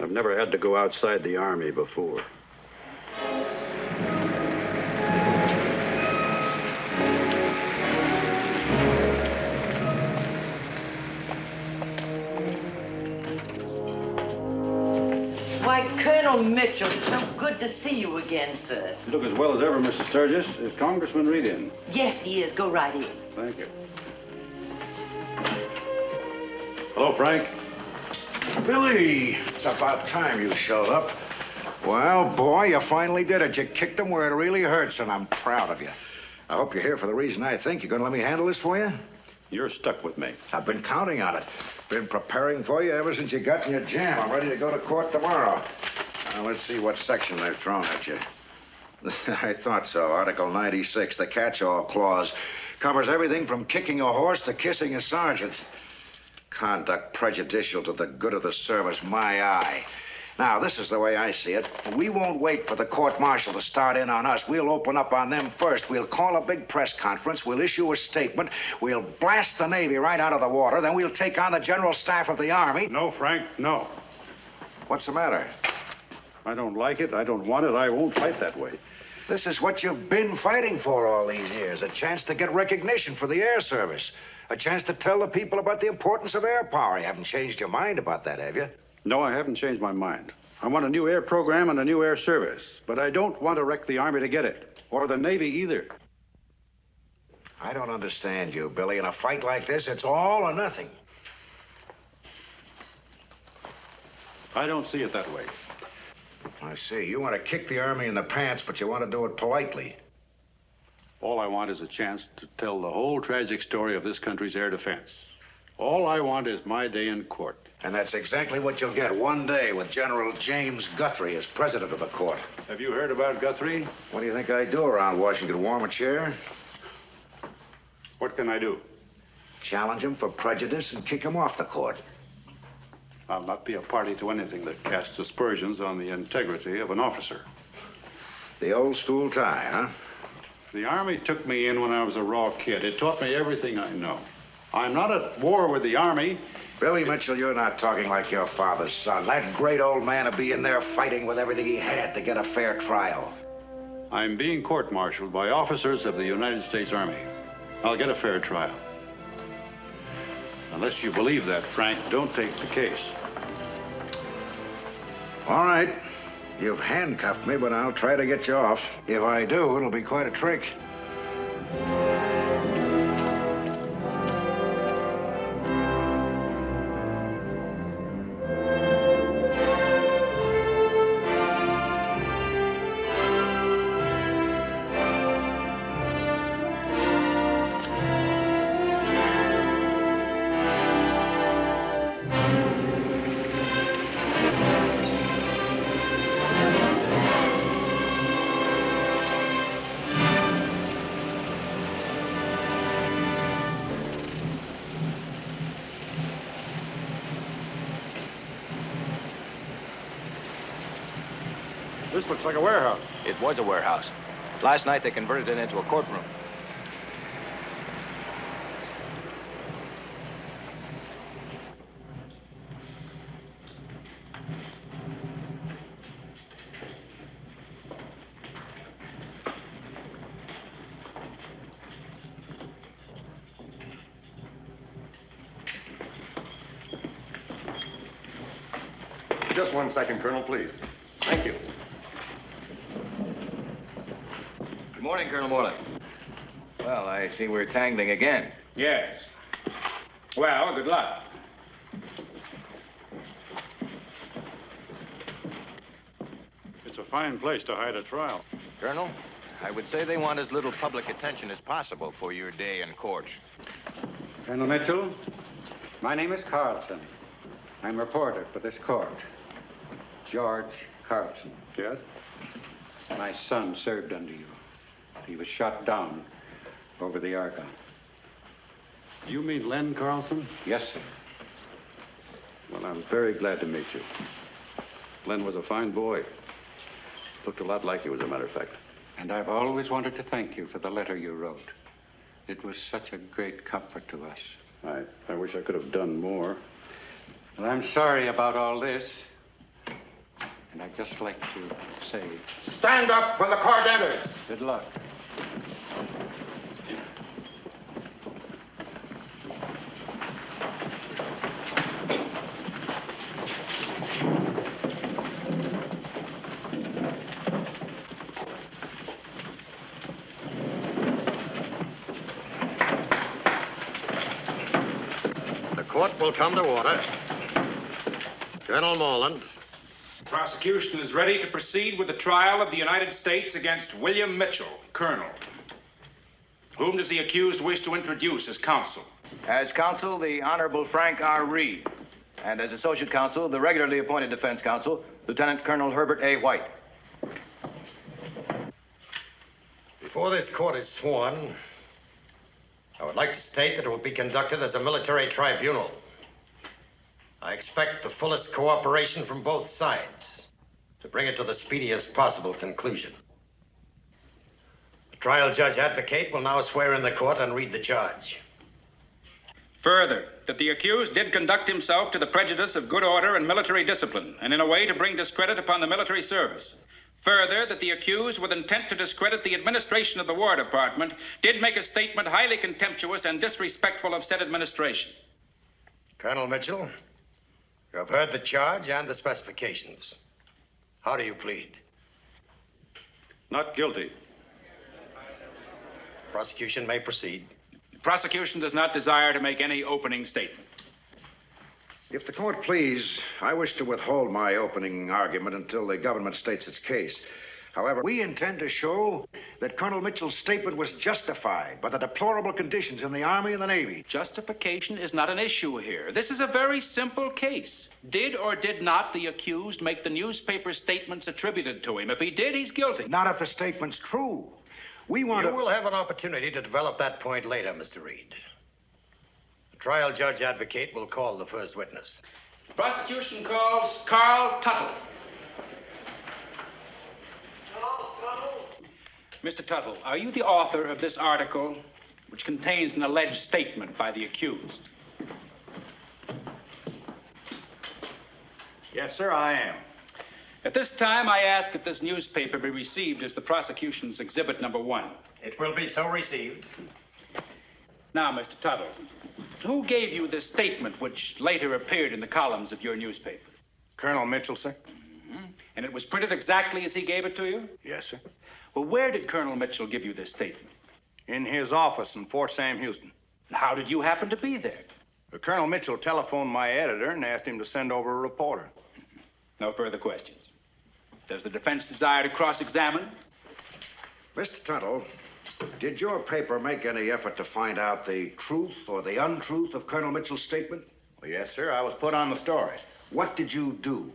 Speaker 1: I've never had to go outside the Army before.
Speaker 25: Why, Colonel Mitchell, it's so good to see you again, sir.
Speaker 1: You look as well as ever, Mrs. Sturgis. Is Congressman Reid in?
Speaker 25: Yes, he is. Go right in.
Speaker 1: Thank you. Hello, Frank.
Speaker 8: Billy, it's about time you showed up. Well, boy, you finally did it. You kicked him where it really hurts, and I'm proud of you. I hope you're here for the reason I think. You're going to let me handle this for you?
Speaker 1: You're stuck with me.
Speaker 8: I've been counting on it. Been preparing for you ever since you got in your jam. I'm ready to go to court tomorrow. Now, let's see what section they've thrown at you. I thought so. Article 96, the catch-all clause, covers everything from kicking a horse to kissing a sergeant. Conduct prejudicial to the good of the service, my eye. Now, this is the way I see it. We won't wait for the court martial to start in on us. We'll open up on them first. We'll call a big press conference. We'll issue a statement. We'll blast the Navy right out of the water. Then we'll take on the general staff of the Army.
Speaker 1: No, Frank, no.
Speaker 8: What's the matter?
Speaker 1: I don't like it. I don't want it. I won't fight that way.
Speaker 8: This is what you've been fighting for all these years a chance to get recognition for the air service, a chance to tell the people about the importance of air power. You haven't changed your mind about that, have you?
Speaker 1: No, I haven't changed my mind. I want a new air program and a new air service, but I don't want to wreck the Army to get it, or the Navy either.
Speaker 8: I don't understand you, Billy. In a fight like this, it's all or nothing.
Speaker 1: I don't see it that way.
Speaker 8: I see. You want to kick the Army in the pants, but you want to do it politely.
Speaker 1: All I want is a chance to tell the whole tragic story of this country's air defense. All I want is my day in court.
Speaker 8: And that's exactly what you'll get one day with General James Guthrie as president of the court.
Speaker 1: Have you heard about Guthrie?
Speaker 8: What do you think I do around Washington? Warm a chair?
Speaker 1: What can I do?
Speaker 8: Challenge him for prejudice and kick him off the court.
Speaker 1: I'll not be a party to anything that casts aspersions on the integrity of an officer.
Speaker 8: The old school tie, huh?
Speaker 1: The Army took me in when I was a raw kid. It taught me everything I know. I'm not at war with the Army.
Speaker 8: Billy Mitchell, you're not talking like your father's son. That great old man would be in there fighting with everything he had to get a fair trial.
Speaker 1: I'm being court-martialed by officers of the United States Army. I'll get a fair trial. Unless you believe that, Frank, don't take the case.
Speaker 8: All right. You've handcuffed me, but I'll try to get you off. If I do, it'll be quite a trick.
Speaker 16: Was a warehouse. Last night they converted it into a courtroom.
Speaker 17: Just one second, Colonel, please. Thank you.
Speaker 16: Good morning, Well, I see we're tangling again.
Speaker 22: Yes. Well, good luck.
Speaker 6: It's a fine place to hide a trial.
Speaker 16: Colonel, I would say they want as little public attention as possible for your day in court.
Speaker 26: Colonel Mitchell, my name is Carlson. I'm a reporter for this court. George Carlson.
Speaker 6: Yes?
Speaker 26: My son served under you. He was shot down over the Argonne.
Speaker 6: Do you mean Len Carlson?
Speaker 26: Yes, sir.
Speaker 1: Well, I'm very glad to meet you. Len was a fine boy. Looked a lot like you, as a matter of fact.
Speaker 26: And I've always wanted to thank you for the letter you wrote. It was such a great comfort to us.
Speaker 1: I, I wish I could have done more.
Speaker 26: Well, I'm sorry about all this. And I'd just like to say
Speaker 22: Stand up when the court enters.
Speaker 26: good luck.
Speaker 2: The court will come to order. Colonel Morland,
Speaker 22: Prosecution is ready to proceed with the trial of the United States against William Mitchell, Colonel. Whom does the accused wish to introduce as counsel?
Speaker 16: As counsel, the Honorable Frank R. Reid. And as associate counsel, the regularly appointed defense counsel, Lieutenant Colonel Herbert A. White.
Speaker 2: before this court is sworn, I would like to state that it will be conducted as a military tribunal. I expect the fullest cooperation from both sides to bring it to the speediest possible conclusion. The trial judge advocate will now swear in the court and read the charge.
Speaker 22: Further, that the accused did conduct himself to the prejudice of good order and military discipline, and in a way to bring discredit upon the military service. Further, that the accused, with intent to discredit the administration of the War Department, did make a statement highly contemptuous and disrespectful of said administration.
Speaker 2: Colonel Mitchell, you have heard the charge and the specifications. How do you plead?
Speaker 6: Not guilty.
Speaker 2: Prosecution may proceed.
Speaker 22: The prosecution does not desire to make any opening statement.
Speaker 8: If the court please, I wish to withhold my opening argument until the government states its case. However, we intend to show that Colonel Mitchell's statement was justified by the deplorable conditions in the Army and the Navy.
Speaker 22: Justification is not an issue here. This is a very simple case. Did or did not the accused make the newspaper statements attributed to him? If he did, he's guilty.
Speaker 8: Not if the statement's true. We want
Speaker 2: you
Speaker 8: to.
Speaker 2: will have an opportunity to develop that point later, Mr. Reid. The trial judge advocate will call the first witness.
Speaker 22: Prosecution calls Carl Tuttle. Mr. Tuttle, are you the author of this article which contains an alleged statement by the accused?
Speaker 24: Yes, sir, I am.
Speaker 22: At this time, I ask that this newspaper be received as the prosecution's exhibit number one.
Speaker 2: It will be so received.
Speaker 22: Now, Mr. Tuttle, who gave you this statement which later appeared in the columns of your newspaper?
Speaker 24: Colonel Mitchell, sir? Mm-hmm.
Speaker 22: And it was printed exactly as he gave it to you?
Speaker 24: Yes, sir.
Speaker 22: Well, where did Colonel Mitchell give you this statement?
Speaker 24: In his office in Fort Sam Houston.
Speaker 22: How did you happen to be there?
Speaker 24: Colonel Mitchell telephoned my editor and asked him to send over a reporter.
Speaker 22: No further questions. Does the defense desire to cross-examine?
Speaker 8: Mr. Tuttle, did your paper make any effort to find out the truth or the untruth of Colonel Mitchell's statement?
Speaker 24: Well, yes, sir. I was put on the story.
Speaker 8: What did you do?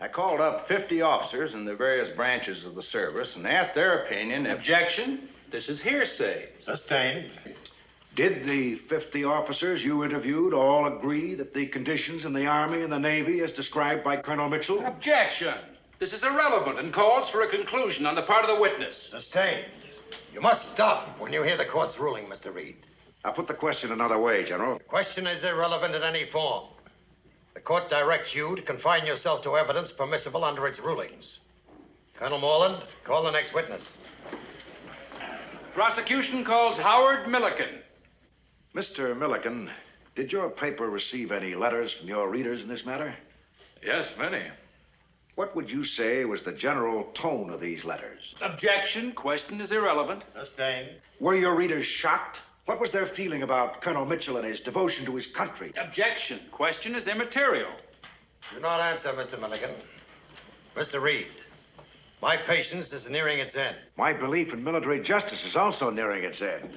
Speaker 24: I called up 50 officers in the various branches of the service and asked their opinion. if-
Speaker 22: Objection. This is hearsay.
Speaker 2: Sustained.
Speaker 8: Did the 50 officers you interviewed all agree that the conditions in the Army and the Navy, as described by Colonel Mitchell,
Speaker 22: Objection. This is irrelevant and calls for a conclusion on the part of the witness.
Speaker 2: Sustained. You must stop when you hear the court's ruling, Mr. Reid.
Speaker 8: I'll put the question another way, General.
Speaker 2: The question is irrelevant in any form. The court directs you to confine yourself to evidence permissible under its rulings. Colonel Morland, call the next witness.
Speaker 22: Prosecution calls Howard Milliken.
Speaker 8: Mr. Milliken, did your paper receive any letters from your readers in this matter?
Speaker 12: Yes, many.
Speaker 8: What would you say was the general tone of these letters?
Speaker 22: Objection. Question is irrelevant.
Speaker 2: Sustained.
Speaker 8: Were your readers shocked? What was their feeling about Colonel Mitchell and his devotion to his country?
Speaker 22: Objection. Question is immaterial.
Speaker 2: Do not answer, Mr. Milliken. Mr. Reid, my patience is nearing its end.
Speaker 8: My belief in military justice is also nearing its end.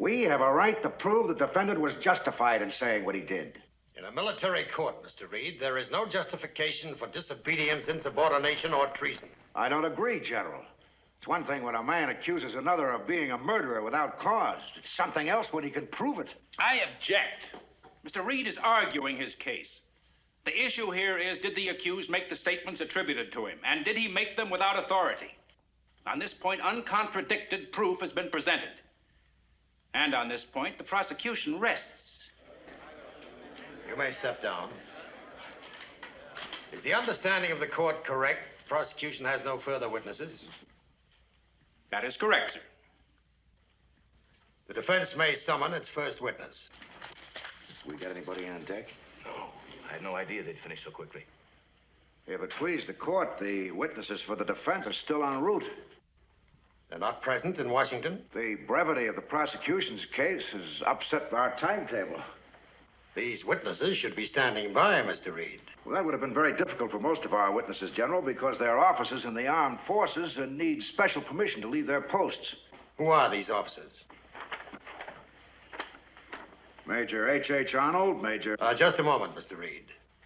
Speaker 8: We have a right to prove the defendant was justified in saying what he did.
Speaker 2: In a military court, Mr. Reid, there is no justification for disobedience, insubordination, or treason.
Speaker 8: I don't agree, General. It's one thing when a man accuses another of being a murderer without cause. It's something else when he can prove it.
Speaker 22: I object. Mr. Reid is arguing his case. The issue here is did the accused make the statements attributed to him, and did he make them without authority? On this point, uncontradicted proof has been presented. And on this point, the prosecution rests.
Speaker 2: You may step down. Is the understanding of the court correct? The prosecution has no further witnesses.
Speaker 22: That is correct, sir.
Speaker 2: The defense may summon its first witness.
Speaker 8: We got anybody on deck?
Speaker 16: No. I had no idea they'd finish so quickly.
Speaker 8: If it please the court, the witnesses for the defense are still en route.
Speaker 2: They're not present in Washington?
Speaker 8: The brevity of the prosecution's case has upset our timetable.
Speaker 2: These witnesses should be standing by, Mr. Reid.
Speaker 8: Well, that would have been very difficult for most of our witnesses, General, because they're officers in the armed forces and need special permission to leave their posts.
Speaker 2: Who are these officers?
Speaker 8: Major H.H. H. Arnold, Major.
Speaker 2: Uh, just a moment, Mr. Reid.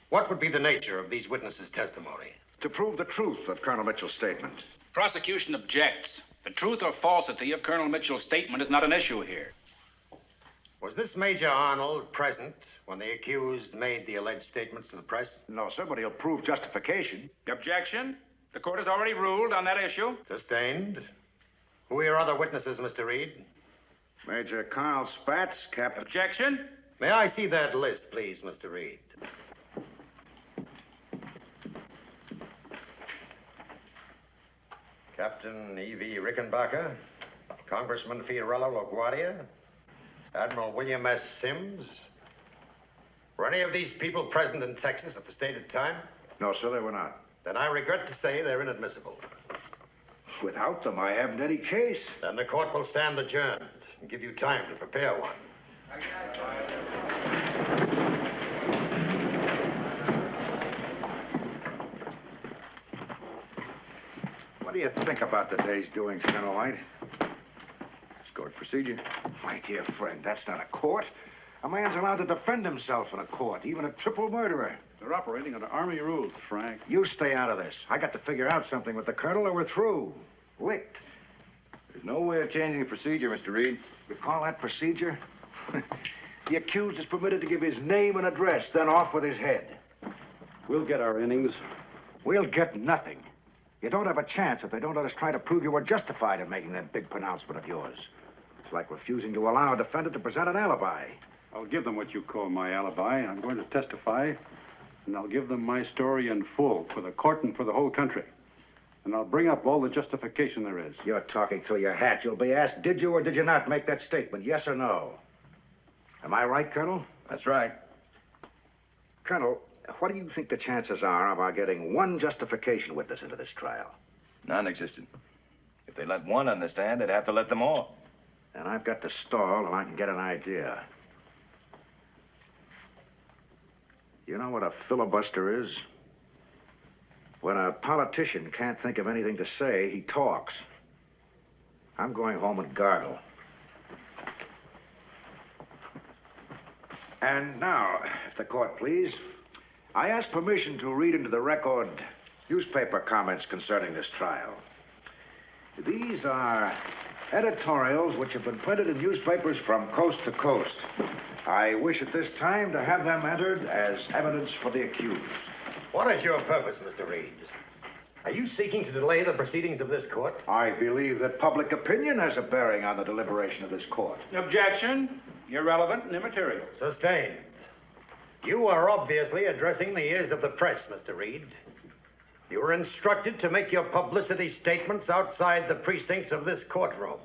Speaker 2: What would be the nature of these witnesses' testimony?
Speaker 8: To prove the truth of Colonel Mitchell's statement.
Speaker 22: Prosecution objects. The truth or falsity of Colonel Mitchell's statement is not an issue here.
Speaker 2: Was this Major Arnold present when the accused made the alleged statements to the press?
Speaker 8: No, sir, but he'll prove justification.
Speaker 22: Objection. The court has already ruled on that issue.
Speaker 2: Sustained. Who are your other witnesses, Mr. Reid?
Speaker 8: Major Carl Spaatz, Captain.
Speaker 22: Objection.
Speaker 2: May I see that list, please, Mr. Reid? Captain E.V. Rickenbacker, Congressman Fiorello LaGuardia, Admiral William S. Sims. Were any of these people present in Texas at the stated time?
Speaker 8: No, sir, they were not.
Speaker 2: Then I regret to say they're inadmissible.
Speaker 8: Without them, I haven't any case.
Speaker 2: Then the court will stand adjourned and give you time to prepare one.
Speaker 8: Do you think about the day's doings, Colonel White?
Speaker 17: It's court procedure.
Speaker 8: My dear friend, that's not a court. A man's allowed to defend himself in a court, even a triple murderer.
Speaker 1: They're operating under Army rules, Frank.
Speaker 8: You stay out of this. I got to figure out something with the colonel or we're through. Licked.
Speaker 16: There's no way of changing the procedure, Mr. Reid.
Speaker 8: You call that procedure? the accused is permitted to give his name and address, then off with his head.
Speaker 1: We'll get our innings.
Speaker 8: We'll get nothing. You don't have a chance if they don't let us try to prove you were justified in making that big pronouncement of yours. It's like refusing to allow a defendant to present an alibi.
Speaker 1: I'll give them what you call my alibi. I'm going to testify, and I'll give them my story in full for the court and for the whole country. And I'll bring up all the justification there is.
Speaker 8: You're talking through your hat. You'll be asked, did you or did you not make that statement, yes or no? Am I right, Colonel?
Speaker 16: That's right.
Speaker 8: Colonel, what do you think the chances are of our getting one justification witness into this trial?
Speaker 16: Non-existent. If they let one understand, they'd have to let them all.
Speaker 8: And I've got to stall and I can get an idea. You know what a filibuster is? When a politician can't think of anything to say, he talks. I'm going home and gargle. And now, if the court please, I ask permission to read into the record newspaper comments concerning this trial. These are editorials which have been printed in newspapers from coast to coast. I wish at this time to have them entered as evidence for the accused.
Speaker 2: What is your purpose, Mr. Reid? Are you seeking to delay the proceedings of this court?
Speaker 8: I believe that public opinion has a bearing on the deliberation of this court.
Speaker 27: Objection. Irrelevant and immaterial.
Speaker 2: Sustained. You are obviously addressing the ears of the press, Mr. Reid. You were instructed to make your publicity statements outside the precincts of this courtroom.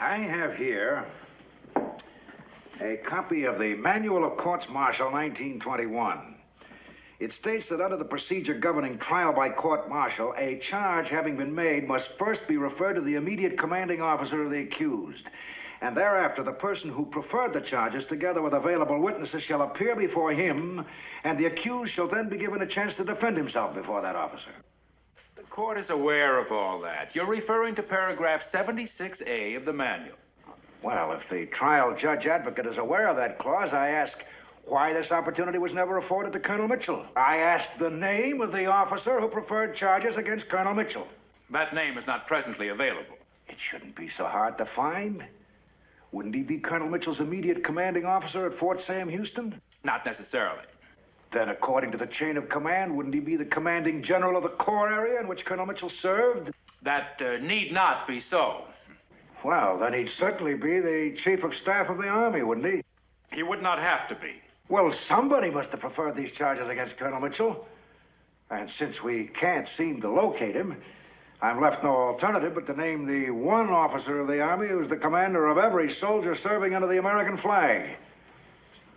Speaker 8: I have here a copy of the Manual of Courts Martial 1921. It states that under the procedure governing trial by court martial, a charge having been made must first be referred to the immediate commanding officer of the accused. And thereafter, the person who preferred the charges, together with available witnesses, shall appear before him, and the accused shall then be given a chance to defend himself before that officer.
Speaker 22: The court is aware of all that. You're referring to paragraph 76A of the manual.
Speaker 8: Well, if the trial judge advocate is aware of that clause, I ask why this opportunity was never afforded to Colonel Mitchell. I asked the name of the officer who preferred charges against Colonel Mitchell.
Speaker 22: That name is not presently available.
Speaker 8: It shouldn't be so hard to find. Wouldn't he be Colonel Mitchell's immediate commanding officer at Fort Sam Houston?
Speaker 22: Not necessarily.
Speaker 8: Then, according to the chain of command, wouldn't he be the commanding general of the Corps area in which Colonel Mitchell served?
Speaker 22: That uh, need not be so.
Speaker 8: Well, then he'd certainly be the chief of staff of the Army, wouldn't he?
Speaker 22: He would not have to be.
Speaker 8: Well, somebody must have preferred these charges against Colonel Mitchell. And since we can't seem to locate him, I'm left no alternative but to name the one officer of the Army who's the commander of every soldier serving under the American flag.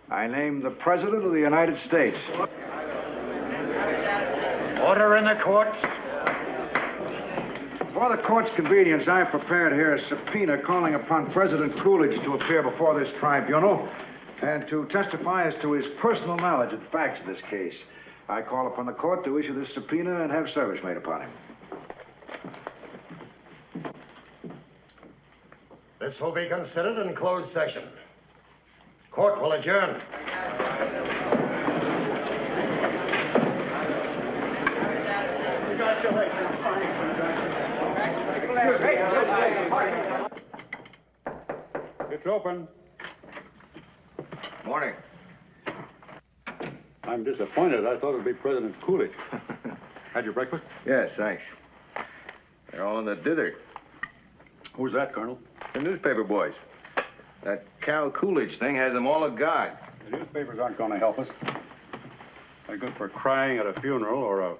Speaker 8: I name the President of the United States.
Speaker 2: Order in the court.
Speaker 8: For the court's convenience, I've prepared here a subpoena calling upon President Coolidge to appear before this tribunal and to testify as to his personal knowledge of the facts of this case. I call upon the court to issue this subpoena and have service made upon him.
Speaker 2: This will be considered in closed session. Court will adjourn.
Speaker 27: Congratulations, It's open.
Speaker 16: Morning.
Speaker 1: I'm disappointed. I thought it'd be President Coolidge. Had your breakfast?
Speaker 16: Yes, thanks. They're all in the dither.
Speaker 1: Who's that, Colonel?
Speaker 16: The newspaper boys. That Cal Coolidge thing has them all agog.
Speaker 1: The newspapers aren't going to help us. They're good for crying at a funeral or a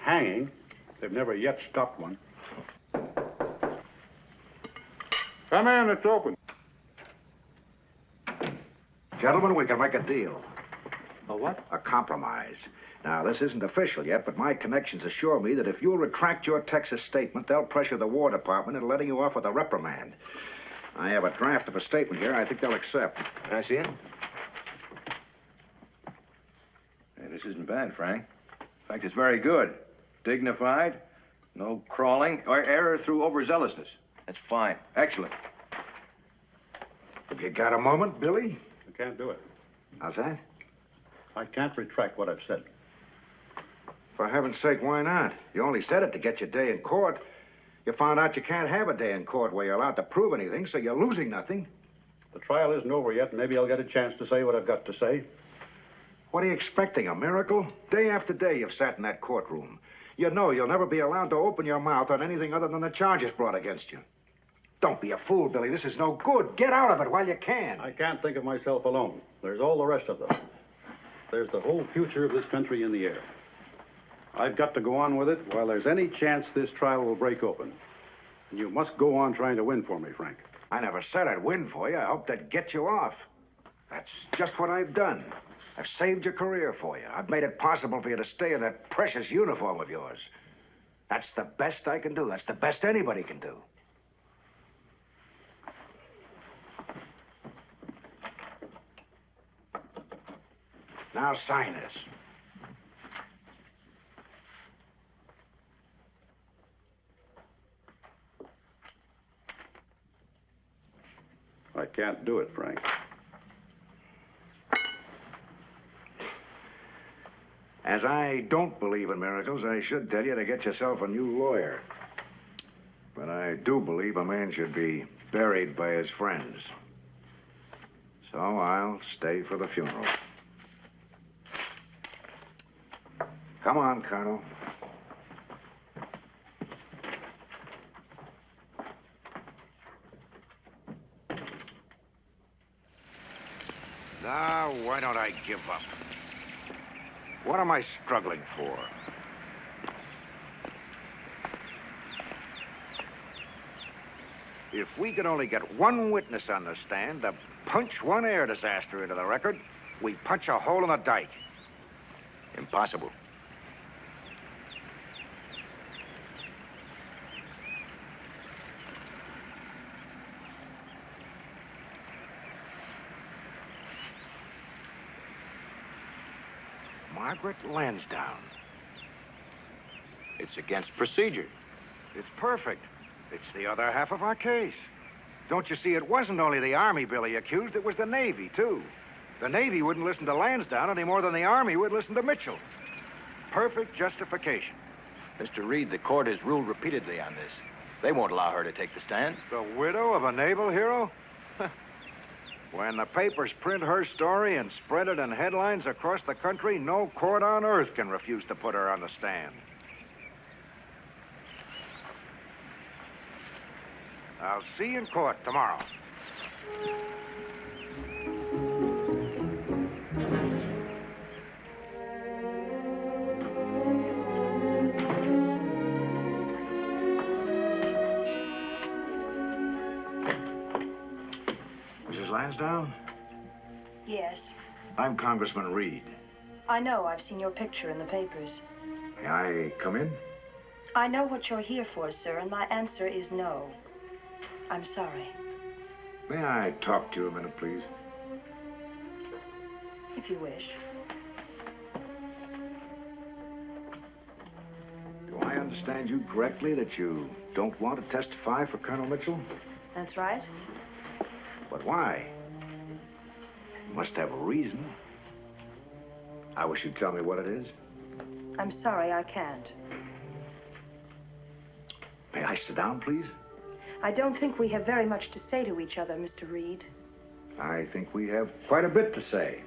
Speaker 1: hanging. They've never yet stopped one. Come in, it's open.
Speaker 8: Gentlemen, we can make a deal.
Speaker 1: A what?
Speaker 8: A compromise. Now, this isn't official yet, but my connections assure me that if you'll retract your Texas statement, they'll pressure the War Department into letting you off with a reprimand. I have a draft of a statement here I think they'll accept.
Speaker 16: Can I see it? Hey, this isn't bad, Frank. In fact, it's very good. Dignified, no crawling, or error through overzealousness. That's fine. Excellent.
Speaker 8: Have you got a moment, Billy?
Speaker 1: I can't do it.
Speaker 8: How's that?
Speaker 1: I can't retract what I've said.
Speaker 8: For heaven's sake, why not? You only said it to get your day in court. You found out you can't have a day in court where you're allowed to prove anything, so you're losing nothing.
Speaker 1: The trial isn't over yet. Maybe I'll get a chance to say what I've got to say.
Speaker 8: What are you expecting, a miracle? Day after day you've sat in that courtroom. You know you'll never be allowed to open your mouth on anything other than the charges brought against you. Don't be a fool, Billy. This is no good. Get out of it while you can.
Speaker 1: I can't think of myself alone. There's all the rest of them. There's the whole future of this country in the air. I've got to go on with it while there's any chance this trial will break open. And you must go on trying to win for me, Frank.
Speaker 8: I never said I'd win for you. I hoped I'd get you off. That's just what I've done. I've saved your career for you. I've made it possible for you to stay in that precious uniform of yours. That's the best I can do. That's the best anybody can do. Now sign this.
Speaker 1: I can't do it, Frank.
Speaker 8: As I don't believe in miracles, I should tell you to get yourself a new lawyer. But I do believe a man should be buried by his friends. So I'll stay for the funeral. Come on, Colonel. Now, why don't I give up? What am I struggling for? If we could only get one witness on the stand to punch one air disaster into the record, we punch a hole in the dike.
Speaker 16: Impossible.
Speaker 8: Margaret Lansdowne.
Speaker 16: It's against procedure.
Speaker 8: It's perfect. It's the other half of our case. Don't you see, it wasn't only the Army Billy accused, it was the Navy, too. The Navy wouldn't listen to Lansdowne any more than the Army would listen to Mitchell. Perfect justification.
Speaker 16: Mr. Reid, the court has ruled repeatedly on this. They won't allow her to take the stand.
Speaker 8: The widow of a naval hero? When the papers print her story and spread it in headlines across the country, no court on earth can refuse to put her on the stand. I'll see you in court tomorrow. Lansdowne,
Speaker 11: Yes.
Speaker 8: I'm Congressman Reid.
Speaker 11: I know. I've seen your picture in the papers.
Speaker 8: May I come in?
Speaker 11: I know what you're here for, sir, and my answer is no. I'm sorry.
Speaker 8: May I talk to you a minute, please?
Speaker 11: If you wish.
Speaker 8: Do I understand you correctly that you don't want to testify for Colonel Mitchell?
Speaker 11: That's right.
Speaker 8: But why? Must have a reason. I wish you'd tell me what it is.
Speaker 11: I'm sorry I can't.
Speaker 8: May I sit down, please?
Speaker 11: I don't think we have very much to say to each other, Mr. Reid.
Speaker 8: I think we have quite a bit to say.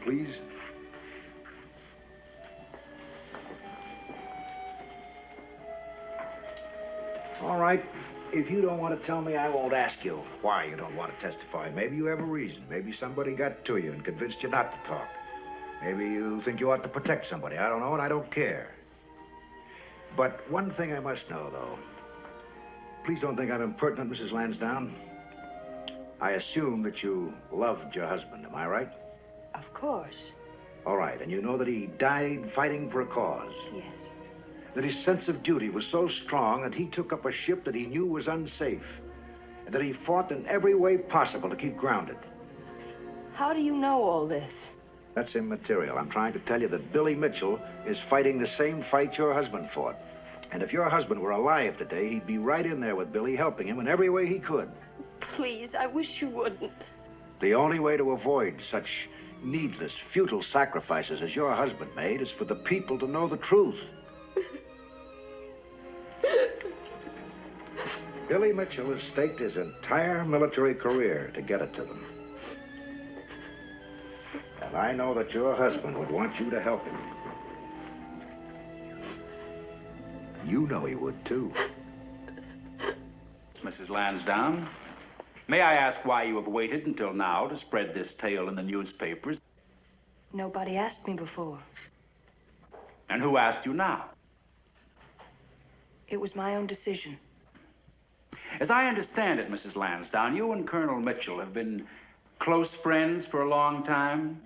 Speaker 8: Please? All right. If you don't want to tell me, I won't ask you why you don't want to testify. Maybe you have a reason. Maybe somebody got to you and convinced you not to talk. Maybe you think you ought to protect somebody. I don't know, and I don't care. But one thing I must know, though. Please don't think I'm impertinent, Mrs. Lansdowne. I assume that you loved your husband, am I right?
Speaker 11: Of course.
Speaker 8: All right, and you know that he died fighting for a cause.
Speaker 11: Yes.
Speaker 8: That his sense of duty was so strong that he took up a ship that he knew was unsafe. And that he fought in every way possible to keep grounded.
Speaker 11: How do you know all this?
Speaker 8: That's immaterial. I'm trying to tell you that Billy Mitchell is fighting the same fight your husband fought. And if your husband were alive today, he'd be right in there with Billy, helping him in every way he could.
Speaker 11: Please, I wish you wouldn't.
Speaker 8: The only way to avoid such needless, futile sacrifices as your husband made is for the people to know the truth. Billy Mitchell has staked his entire military career to get it to them. And I know that your husband would want you to help him. You know he would, too.
Speaker 22: Mrs. Lansdowne, may I ask why you have waited until now to spread this tale in the newspapers?
Speaker 11: Nobody asked me before.
Speaker 22: And who asked you now?
Speaker 11: It was my own decision.
Speaker 22: As I understand it, Mrs. Lansdowne, you and Colonel Mitchell have been close friends for a long time.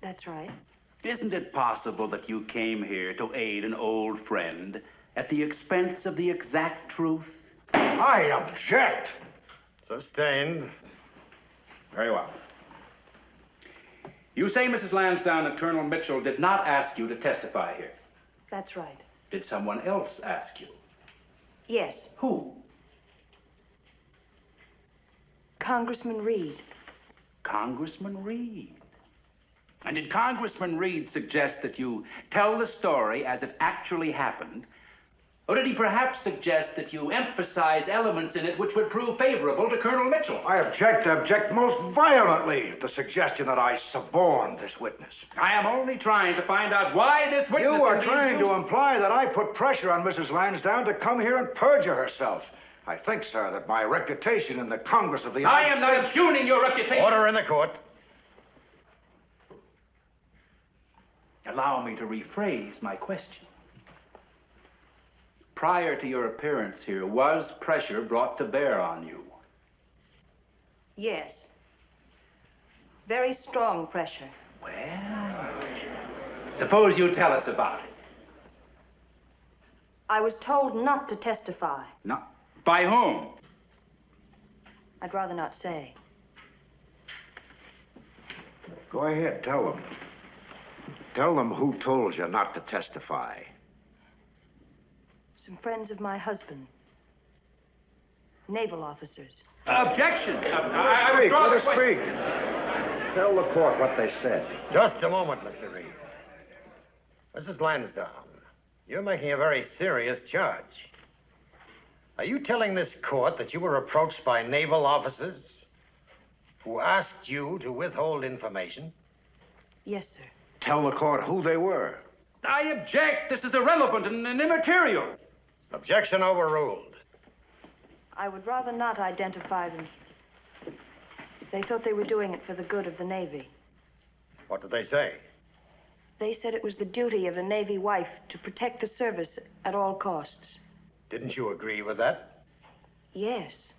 Speaker 11: That's right.
Speaker 22: Isn't it possible that you came here to aid an old friend at the expense of the exact truth?
Speaker 8: I object.
Speaker 22: Sustained. Very well. You say, Mrs. Lansdowne, that Colonel Mitchell did not ask you to testify here.
Speaker 11: That's right.
Speaker 22: Did someone else ask you?
Speaker 11: Yes.
Speaker 22: Who?
Speaker 11: Congressman Reid.
Speaker 22: Congressman Reid. And did Congressman Reid suggest that you tell the story as it actually happened Or did he perhaps suggest that you emphasize elements in it which would prove favorable to Colonel Mitchell?
Speaker 8: I object, I object most violently to the suggestion that I suborned this witness.
Speaker 22: I am only trying to find out why this witness.
Speaker 8: You are trying to imply that I put pressure on Mrs. Lansdowne to come here and perjure herself. I think, sir, that my reputation in the Congress of the United States...
Speaker 22: I
Speaker 8: United
Speaker 22: am not
Speaker 8: States...
Speaker 22: impugning your reputation.
Speaker 2: Order in the court.
Speaker 22: Allow me to rephrase my question. Prior to your appearance here, was pressure brought to bear on you?
Speaker 11: Yes. Very strong pressure.
Speaker 22: Well, suppose you tell us about it.
Speaker 11: I was told not to testify.
Speaker 22: Not by whom?
Speaker 11: I'd rather not say.
Speaker 8: Go ahead, tell them. Tell them who told you not to testify.
Speaker 11: Some friends of my husband. Naval officers.
Speaker 22: Objection!
Speaker 8: Let her speak, let her speak. Tell the court what they said.
Speaker 2: Just a moment, Mr. Reid. Mrs. Lansdowne, you're making a very serious charge. Are you telling this court that you were approached by naval officers who asked you to withhold information?
Speaker 11: Yes, sir.
Speaker 8: Tell the court who they were.
Speaker 22: I object. This is irrelevant and, and immaterial.
Speaker 2: Objection overruled.
Speaker 11: I would rather not identify them. They thought they were doing it for the good of the Navy.
Speaker 2: What did they say?
Speaker 11: They said it was the duty of a Navy wife to protect the service at all costs.
Speaker 2: Didn't you agree with that?
Speaker 11: Yes.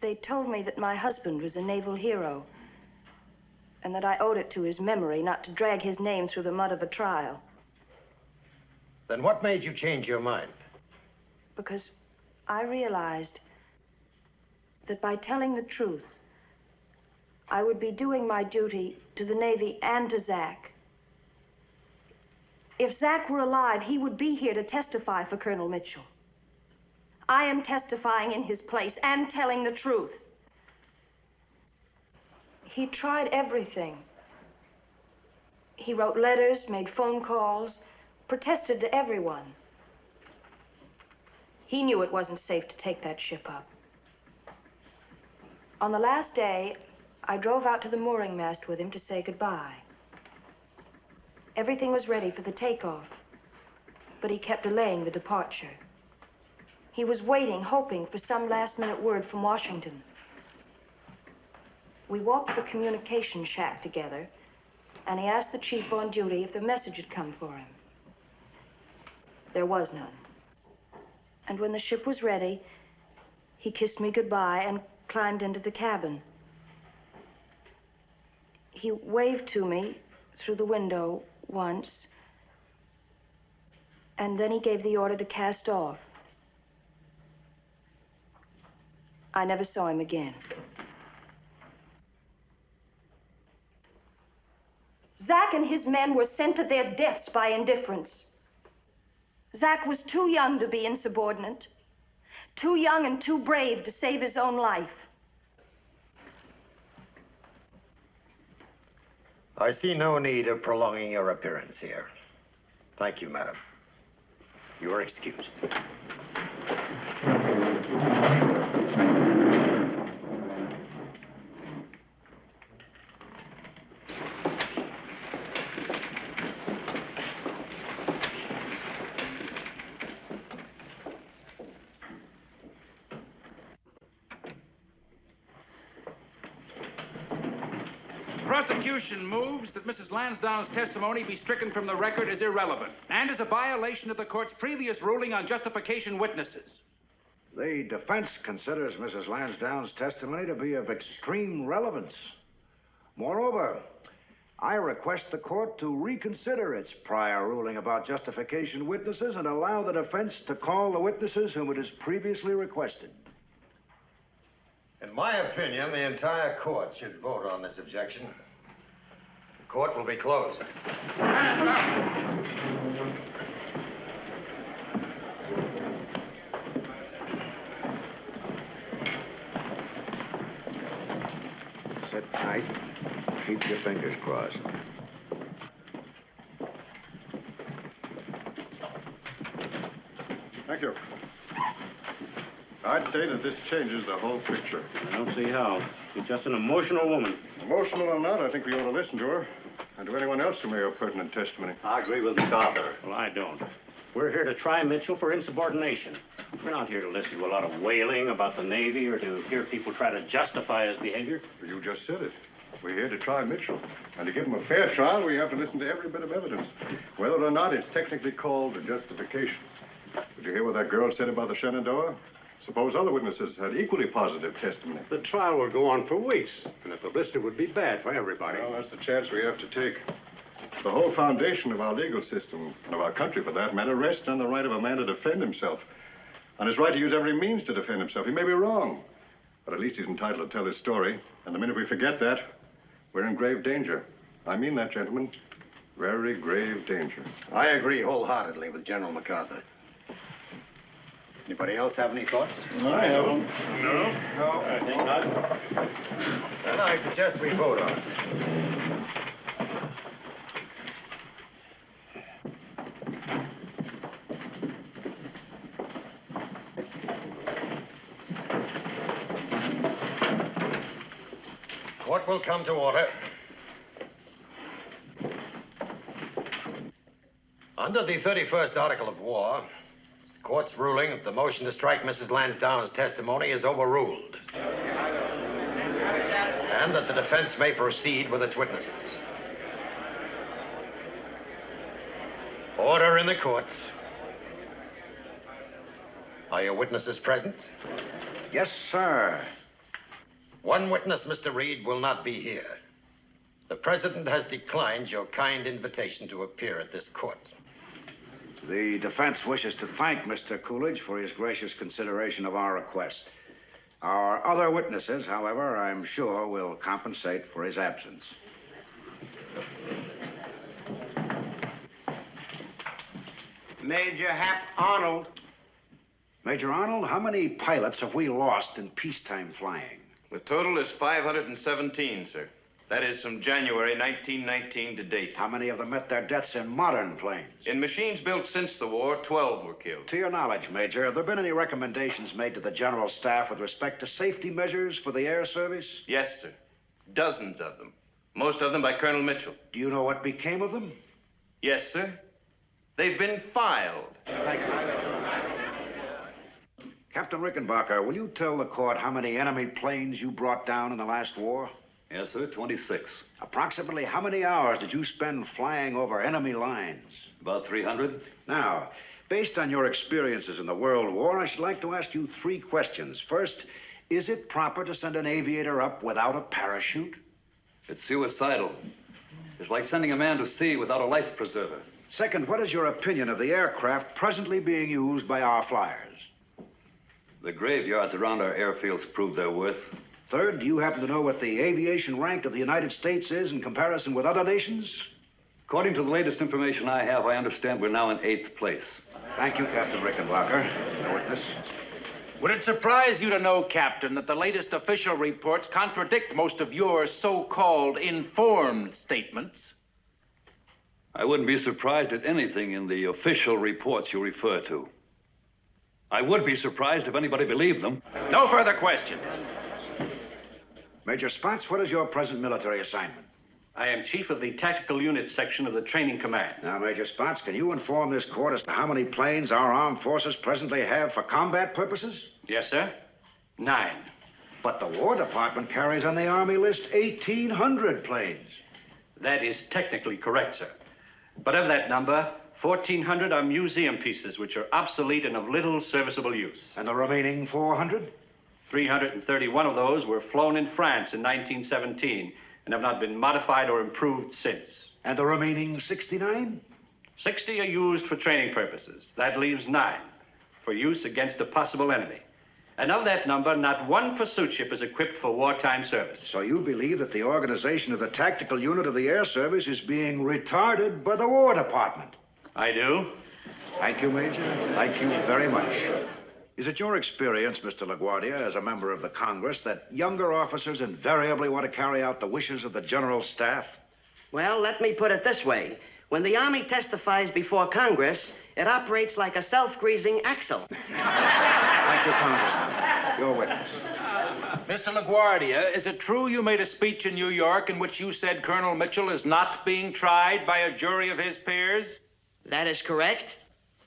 Speaker 11: They told me that my husband was a naval hero and that I owed it to his memory not to drag his name through the mud of a trial
Speaker 2: Then what made you change your mind?
Speaker 11: because I realized that by telling the truth, I would be doing my duty to the Navy and to Zach. If Zach were alive, he would be here to testify for Colonel Mitchell. I am testifying in his place and telling the truth. He tried everything. He wrote letters, made phone calls, protested to everyone. He knew it wasn't safe to take that ship up. On the last day, I drove out to the mooring mast with him to say goodbye. Everything was ready for the takeoff, but he kept delaying the departure. He was waiting, hoping for some last minute word from Washington. We walked the communication shack together, and he asked the chief on duty if the message had come for him. There was none. And when the ship was ready, he kissed me goodbye and climbed into the cabin. He waved to me through the window once, and then he gave the order to cast off. I never saw him again. Zack and his men were sent to their deaths by indifference. Zack was too young to be insubordinate, too young and too brave to save his own life.
Speaker 2: I see no need of prolonging your appearance here. Thank you, madam. You are excused.
Speaker 28: Prosecution moves that Mrs. Lansdowne's testimony be stricken from the record as irrelevant and as a violation of the court's previous ruling on justification witnesses.
Speaker 8: The defense considers Mrs. Lansdowne's testimony to be of extreme relevance. Moreover, I request the court to reconsider its prior ruling about justification witnesses and allow the defense to call the witnesses whom it has previously requested.
Speaker 2: In my opinion, the entire court should vote on this objection. The court will be closed.
Speaker 8: Sit tight. Keep your fingers crossed.
Speaker 6: Thank you. I'd say that this changes the whole picture.
Speaker 29: I don't see how. She's just an emotional woman.
Speaker 6: Emotional or not, I think we ought to listen to her. And to anyone else who may have pertinent testimony.
Speaker 18: I agree with MacArthur.
Speaker 29: Well, I don't. We're here to try Mitchell for insubordination. We're not here to listen to a lot of wailing about the Navy or to hear people try to justify his behavior.
Speaker 6: You just said it. We're here to try Mitchell. And to give him a fair trial, we have to listen to every bit of evidence, whether or not it's technically called a justification. Did you hear what that girl said about the Shenandoah? Suppose other witnesses had equally positive testimony.
Speaker 18: The trial will go on for weeks, and the publicity would be bad for everybody.
Speaker 6: Well, that's the chance we have to take. The whole foundation of our legal system, and of our country for that matter, rests on the right of a man to defend himself. On his right to use every means to defend himself. He may be wrong, but at least he's entitled to tell his story. And the minute we forget that, we're in grave danger. I mean that, gentlemen. Very grave danger.
Speaker 2: I agree wholeheartedly with General MacArthur. Anybody else have any thoughts?
Speaker 6: I haven't.
Speaker 29: No? No. I think not.
Speaker 2: Then I suggest we vote on it. Court will come to order. Under the 31st Article of War, it's the court's ruling that the motion to strike Mrs. Lansdowne's testimony is overruled. And that the defense may proceed with its witnesses. Order in the court. Are your witnesses present?
Speaker 8: Yes, sir.
Speaker 2: One witness, Mr. Reid, will not be here. The president has declined your kind invitation to appear at this court.
Speaker 8: The defense wishes to thank Mr. Coolidge for his gracious consideration of our request. Our other witnesses, however, I'm sure will compensate for his absence.
Speaker 2: Major Hap Arnold.
Speaker 8: Major Arnold, how many pilots have we lost in peacetime flying?
Speaker 30: The total is 517, sir. That is from January 1919 to date.
Speaker 8: How many of them met their deaths in modern planes?
Speaker 30: In machines built since the war, 12 were killed.
Speaker 8: To your knowledge, Major, have there been any recommendations made to the General Staff with respect to safety measures for the Air Service?
Speaker 30: Yes, sir. Dozens of them. Most of them by Colonel Mitchell.
Speaker 8: Do you know what became of them?
Speaker 30: Yes, sir. They've been filed.
Speaker 8: Thank you. Captain Rickenbacker, will you tell the court how many enemy planes you brought down in the last war?
Speaker 31: Yes, sir, 26.
Speaker 8: Approximately how many hours did you spend flying over enemy lines?
Speaker 31: About 300.
Speaker 8: Now, based on your experiences in the World War, I should like to ask you three questions. First, is it proper to send an aviator up without a parachute?
Speaker 31: It's suicidal. It's like sending a man to sea without a life preserver.
Speaker 8: Second, what is your opinion of the aircraft presently being used by our flyers?
Speaker 31: The graveyards around our airfields prove their worth.
Speaker 8: Third, do you happen to know what the aviation rank of the United States is in comparison with other nations?
Speaker 31: According to the latest information I have, I understand we're now in eighth place.
Speaker 8: Thank you, Captain Rickenbacker. No witness.
Speaker 32: Would it surprise you to know, Captain, that the latest official reports contradict most of your so-called informed statements?
Speaker 31: I wouldn't be surprised at anything in the official reports you refer to. I would be surprised if anybody believed them.
Speaker 32: No further questions.
Speaker 8: Major Spaatz, what is your present military assignment?
Speaker 32: I am chief of the tactical unit section of the training command.
Speaker 8: Now, Major Spaatz, can you inform this court as to how many planes our armed forces presently have for combat purposes?
Speaker 32: Yes, sir. Nine.
Speaker 8: But the War Department carries on the Army list 1,800 planes.
Speaker 32: That is technically correct, sir. But of that number, 1,400 are museum pieces, which are obsolete and of little serviceable use.
Speaker 8: And the remaining 400?
Speaker 32: 331 of those were flown in France in 1917 and have not been modified or improved since.
Speaker 8: And the remaining 69?
Speaker 32: 60 are used for training purposes. That leaves nine for use against a possible enemy. And of that number, not one pursuit ship is equipped for wartime service.
Speaker 8: So you believe that the organization of the tactical unit of the Air Service is being retarded by the War Department?
Speaker 32: I do.
Speaker 8: Thank you, Major. Thank you very much. Is it your experience, Mr. LaGuardia, as a member of the Congress, that younger officers invariably want to carry out the wishes of the General Staff?
Speaker 33: Well, let me put it this way.
Speaker 34: When the Army testifies before Congress, it operates like a self-greasing axle.
Speaker 8: Thank you, Congressman. Your witness.
Speaker 22: Mr. LaGuardia, is it true you made a speech in New York in which you said Colonel Mitchell is not being tried by a jury of his peers?
Speaker 34: That is correct.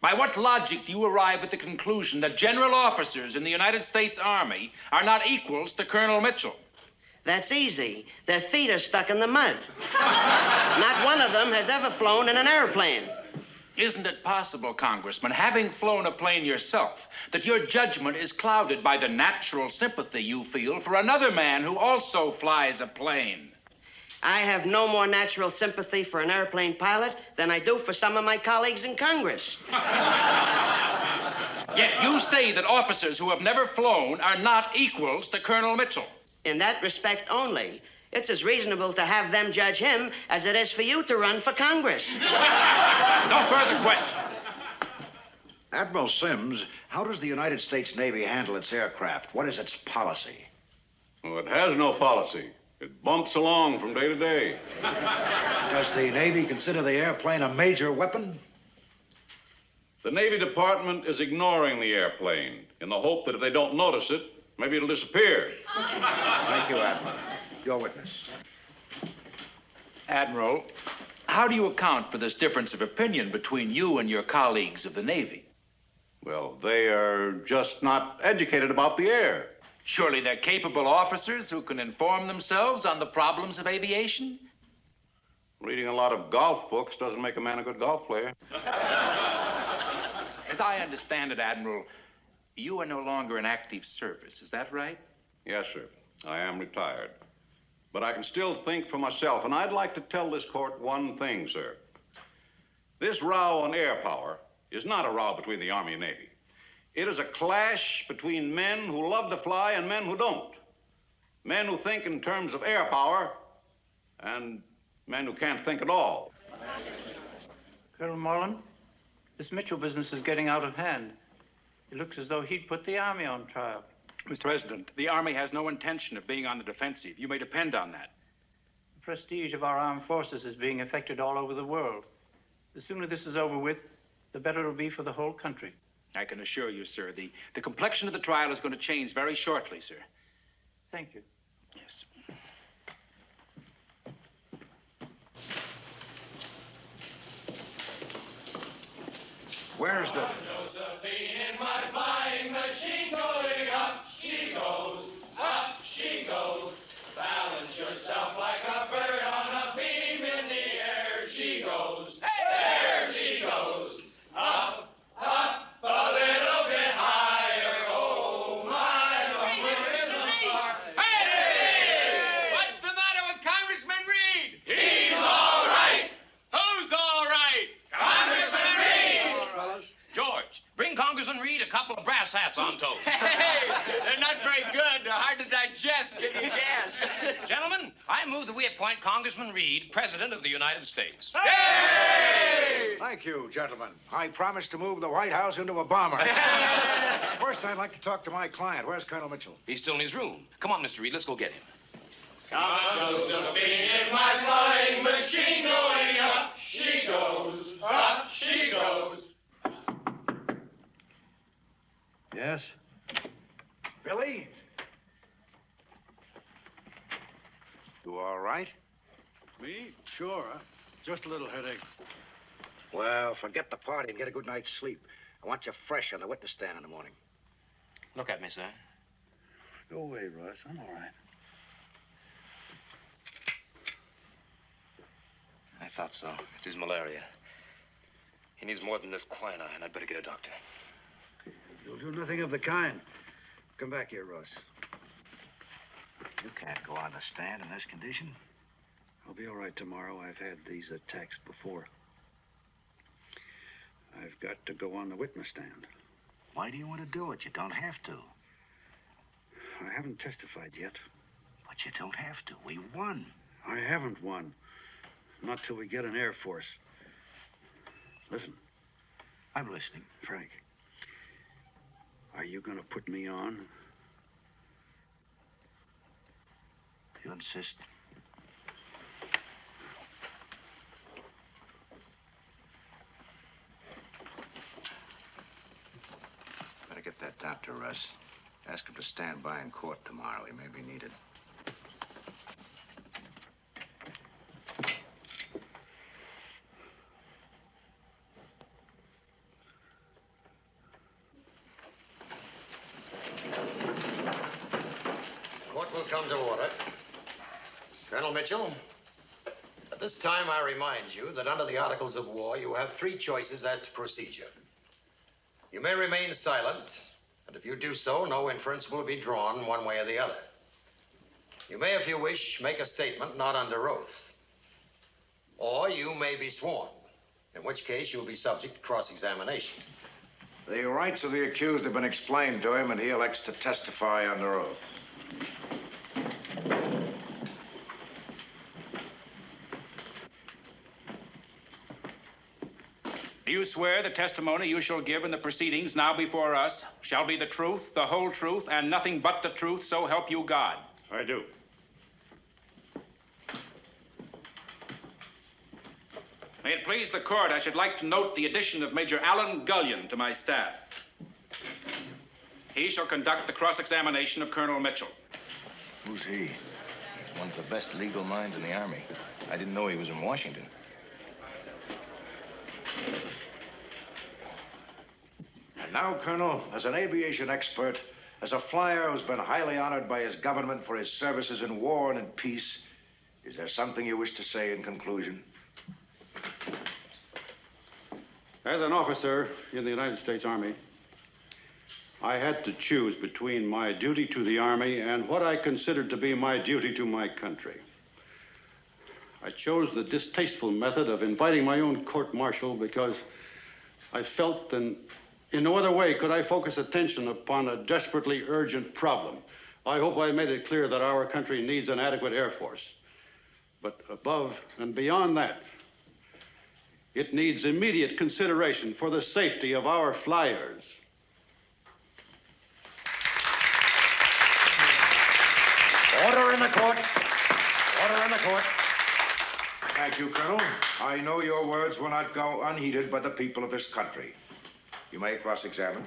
Speaker 22: By what logic do you arrive at the conclusion that general officers in the United States Army are not equals to Colonel Mitchell?
Speaker 34: That's easy. Their feet are stuck in the mud. Not one of them has ever flown in an airplane.
Speaker 22: Isn't it possible, Congressman, having flown a plane yourself, that your judgment is clouded by the natural sympathy you feel for another man who also flies a plane?
Speaker 34: I have no more natural sympathy for an airplane pilot than I do for some of my colleagues in Congress.
Speaker 22: Yet you say that officers who have never flown are not equals to Colonel Mitchell.
Speaker 34: In that respect only, it's as reasonable to have them judge him as it is for you to run for Congress.
Speaker 22: No further questions.
Speaker 8: Admiral Sims, how does the United States Navy handle its aircraft? What is its policy?
Speaker 1: Well, it has no policy. It bumps along from day to day.
Speaker 8: Does the Navy consider the airplane a major weapon?
Speaker 1: The Navy Department is ignoring the airplane in the hope that if they don't notice it, maybe it'll disappear.
Speaker 8: Thank you, Admiral. Your witness.
Speaker 22: Admiral, how do you account for this difference of opinion between you and your colleagues of the Navy?
Speaker 1: Well, they are just not educated about the air.
Speaker 22: Surely they're capable officers who can inform themselves on the problems of aviation?
Speaker 1: Reading a lot of golf books doesn't make a man a good golf player.
Speaker 22: As I understand it, Admiral, you are no longer in active service. Is that right?
Speaker 1: Yes, sir. I am retired. But I can still think for myself, and I'd like to tell this court one thing, sir. This row on air power is not a row between the Army and Navy. It is a clash between men who love to fly and men who don't. Men who think in terms of air power and men who can't think at all.
Speaker 35: Colonel Moreland, this Mitchell business is getting out of hand. It looks as though he'd put the Army on trial.
Speaker 22: Mr. President, the Army has no intention of being on the defensive. You may depend on that.
Speaker 35: The prestige of our armed forces is being affected all over the world. The sooner this is over with, the better it'll be for the whole country.
Speaker 22: I can assure you, sir, the, the complexion of the trial is going to change very shortly, sir.
Speaker 35: Thank you.
Speaker 22: Yes.
Speaker 8: Where's the...
Speaker 36: Josephine in my flying machine going up. She goes, up she goes. Balance yourself like a bird on a beam in the air. She goes, there she goes. Up, up, a little bit higher. Oh, my, the rhythm are- Hey!
Speaker 33: What's the matter with Congressman Reid?
Speaker 36: He's all right.
Speaker 33: Who's all right?
Speaker 36: Congressman Reid!
Speaker 33: fellas. George, bring Congressman Reid a couple of brass toast. Hey, they're not very good. They're hard to digest. yes. Gentlemen, I move that we appoint Congressman Reid President of the United States.
Speaker 8: Thank you, gentlemen. I promise to move the White House into a bomber. First, I'd like to talk to my client. Where's Colonel Mitchell?
Speaker 33: He's still in his room. Come on, Mr. Reid, let's go get him.
Speaker 36: Come on, Josephine in my flying machine
Speaker 8: Yes? Billy? You all right?
Speaker 6: Me? Sure. Just a little headache.
Speaker 8: Well, forget the party and get a good night's sleep. I want you fresh on the witness stand in the morning.
Speaker 33: Look at me, sir.
Speaker 6: Go away, Russ. I'm all right.
Speaker 33: I thought so. It is malaria. He needs more than this quinine. I'd better get a doctor.
Speaker 37: You'll do nothing of the kind. Come back here, Russ.
Speaker 8: You can't go on the stand in this condition.
Speaker 37: I'll be all right tomorrow. I've had these attacks before. I've got to go on the witness stand.
Speaker 8: Why do you want to do it? You don't have to.
Speaker 37: I haven't testified yet.
Speaker 8: But you don't have to. We won.
Speaker 37: I haven't won. Not till we get an Air Force. Listen.
Speaker 8: I'm listening.
Speaker 37: Frank. Are you gonna put me on?
Speaker 8: You insist?
Speaker 38: Better get that doctor, Russ. Ask him to stand by in court tomorrow. He may be needed.
Speaker 2: Remind you that under the Articles of War, you have three choices as to procedure. You may remain silent, and if you do so, no inference will be drawn one way or the other. You may, if you wish, make a statement not under oath. Or you may be sworn, in which case you'll be subject to cross-examination.
Speaker 8: The rights of the accused have been explained to him, and he elects to testify under oath.
Speaker 22: Do you swear the testimony you shall give in the proceedings now before us shall be the truth, the whole truth, and nothing but the truth, so help you God?
Speaker 1: I do.
Speaker 22: May it please the court, I should like to note the addition of Major Allen Gullion to my staff. He shall conduct the cross-examination of Colonel Mitchell.
Speaker 16: Who's he? He's one of the best legal minds in the Army. I didn't know he was in Washington.
Speaker 8: And now, Colonel, as an aviation expert, as a flyer who's been highly honored by his government for his services in war and in peace, is there something you wish to say in conclusion?
Speaker 1: As an officer in the United States Army, I had to choose between my duty to the Army and what I considered to be my duty to my country. I chose the distasteful method of inviting my own court martial because I felt that in no other way could I focus attention upon a desperately urgent problem. I hope I made it clear that our country needs an adequate Air Force. But above and beyond that, it needs immediate consideration for the safety of our flyers.
Speaker 2: Order in the court. Order in the court.
Speaker 8: Thank you, Colonel. I know your words will not go unheeded by the people of this country. You may cross-examine.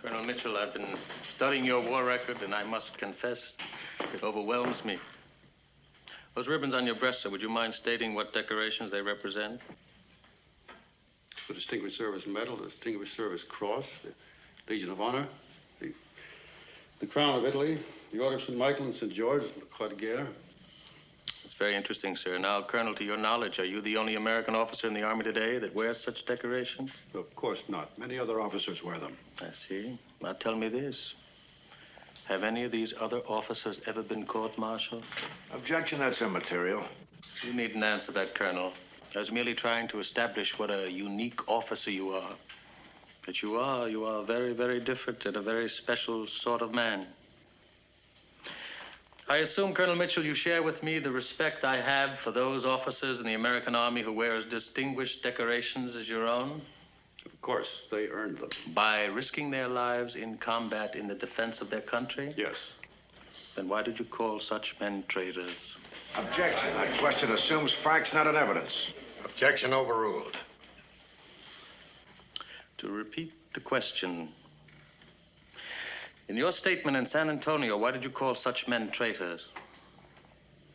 Speaker 35: Colonel Mitchell, I've been studying your war record, and I must confess, it overwhelms me. Those ribbons on your breast, sir, would you mind stating what decorations they represent?
Speaker 1: The Distinguished Service Medal, the Distinguished Service Cross, the Legion of Honor, the, the Crown of Italy, the Order of St. Michael and St. George, the Croix de Guerre.
Speaker 35: It's very interesting, sir. Now, Colonel, to your knowledge, are you the only American officer in the Army today that wears such decorations?
Speaker 1: Of course not. Many other officers wear them.
Speaker 35: I see. Now, tell me this. Have any of these other officers ever been court-martialed?
Speaker 8: Objection, that's immaterial.
Speaker 35: You needn't answer that, Colonel. I was merely trying to establish what a unique officer you are. That you are, you are very, very different and a very special sort of man. I assume, Colonel Mitchell, you share with me the respect I have for those officers in the American Army who wear as distinguished decorations as your own?
Speaker 1: Of course, they earned them.
Speaker 35: By risking their lives in combat in the defense of their country?
Speaker 1: Yes.
Speaker 35: Then why did you call such men traitors?
Speaker 8: Objection. That question assumes facts, not in evidence.
Speaker 2: Objection overruled.
Speaker 35: To repeat the question, in your statement in San Antonio, why did you call such men traitors?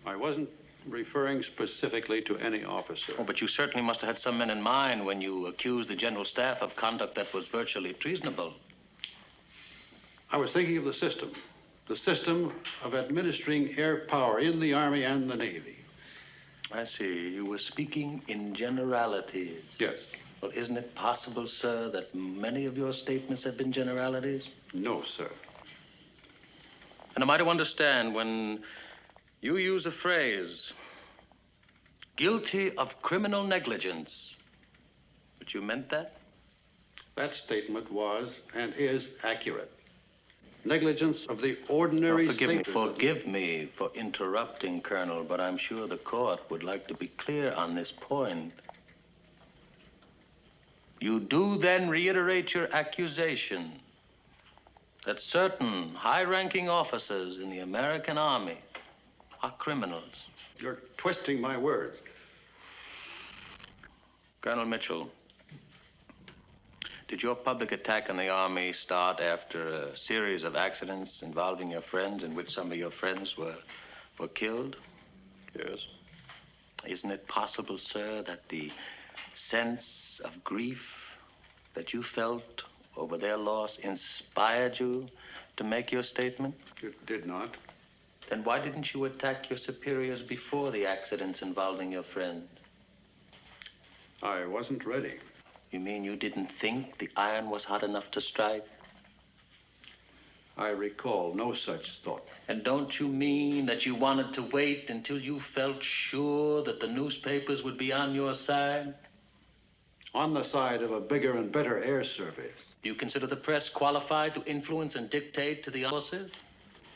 Speaker 1: I wasn't referring specifically to any officer.
Speaker 35: Oh, but you certainly must have had some men in mind when you accused the General Staff of conduct that was virtually treasonable.
Speaker 1: I was thinking of the system, the system of administering air power in the Army and the Navy.
Speaker 35: I see. You were speaking in generalities.
Speaker 1: Yes.
Speaker 35: Well, isn't it possible, sir, that many of your statements have been generalities?
Speaker 1: No, sir.
Speaker 35: And am I to understand when you use a phrase, guilty of criminal negligence, that you meant that?
Speaker 1: That statement was and is accurate. Negligence of the ordinary
Speaker 35: forgive me,
Speaker 1: safety of the-
Speaker 35: forgive me for interrupting, Colonel, but I'm sure the court would like to be clear on this point. You do then reiterate your accusation that certain high-ranking officers in the American Army are criminals.
Speaker 1: You're twisting my words.
Speaker 35: Colonel Mitchell, did your public attack on the Army start after a series of accidents involving your friends in which some of your friends were, were killed?
Speaker 6: Yes.
Speaker 35: Isn't it possible, sir, that the sense of grief that you felt over their loss inspired you to make your statement?
Speaker 1: It did not.
Speaker 35: Then why didn't you attack your superiors before the accidents involving your friend?
Speaker 1: I wasn't ready.
Speaker 35: You mean you didn't think the iron was hot enough to strike?
Speaker 1: I recall no such thought.
Speaker 35: And don't you mean that you wanted to wait until you felt sure that the newspapers would be on your side?
Speaker 1: On the side of a bigger and better air service.
Speaker 35: You consider the press qualified to influence and dictate to the officers?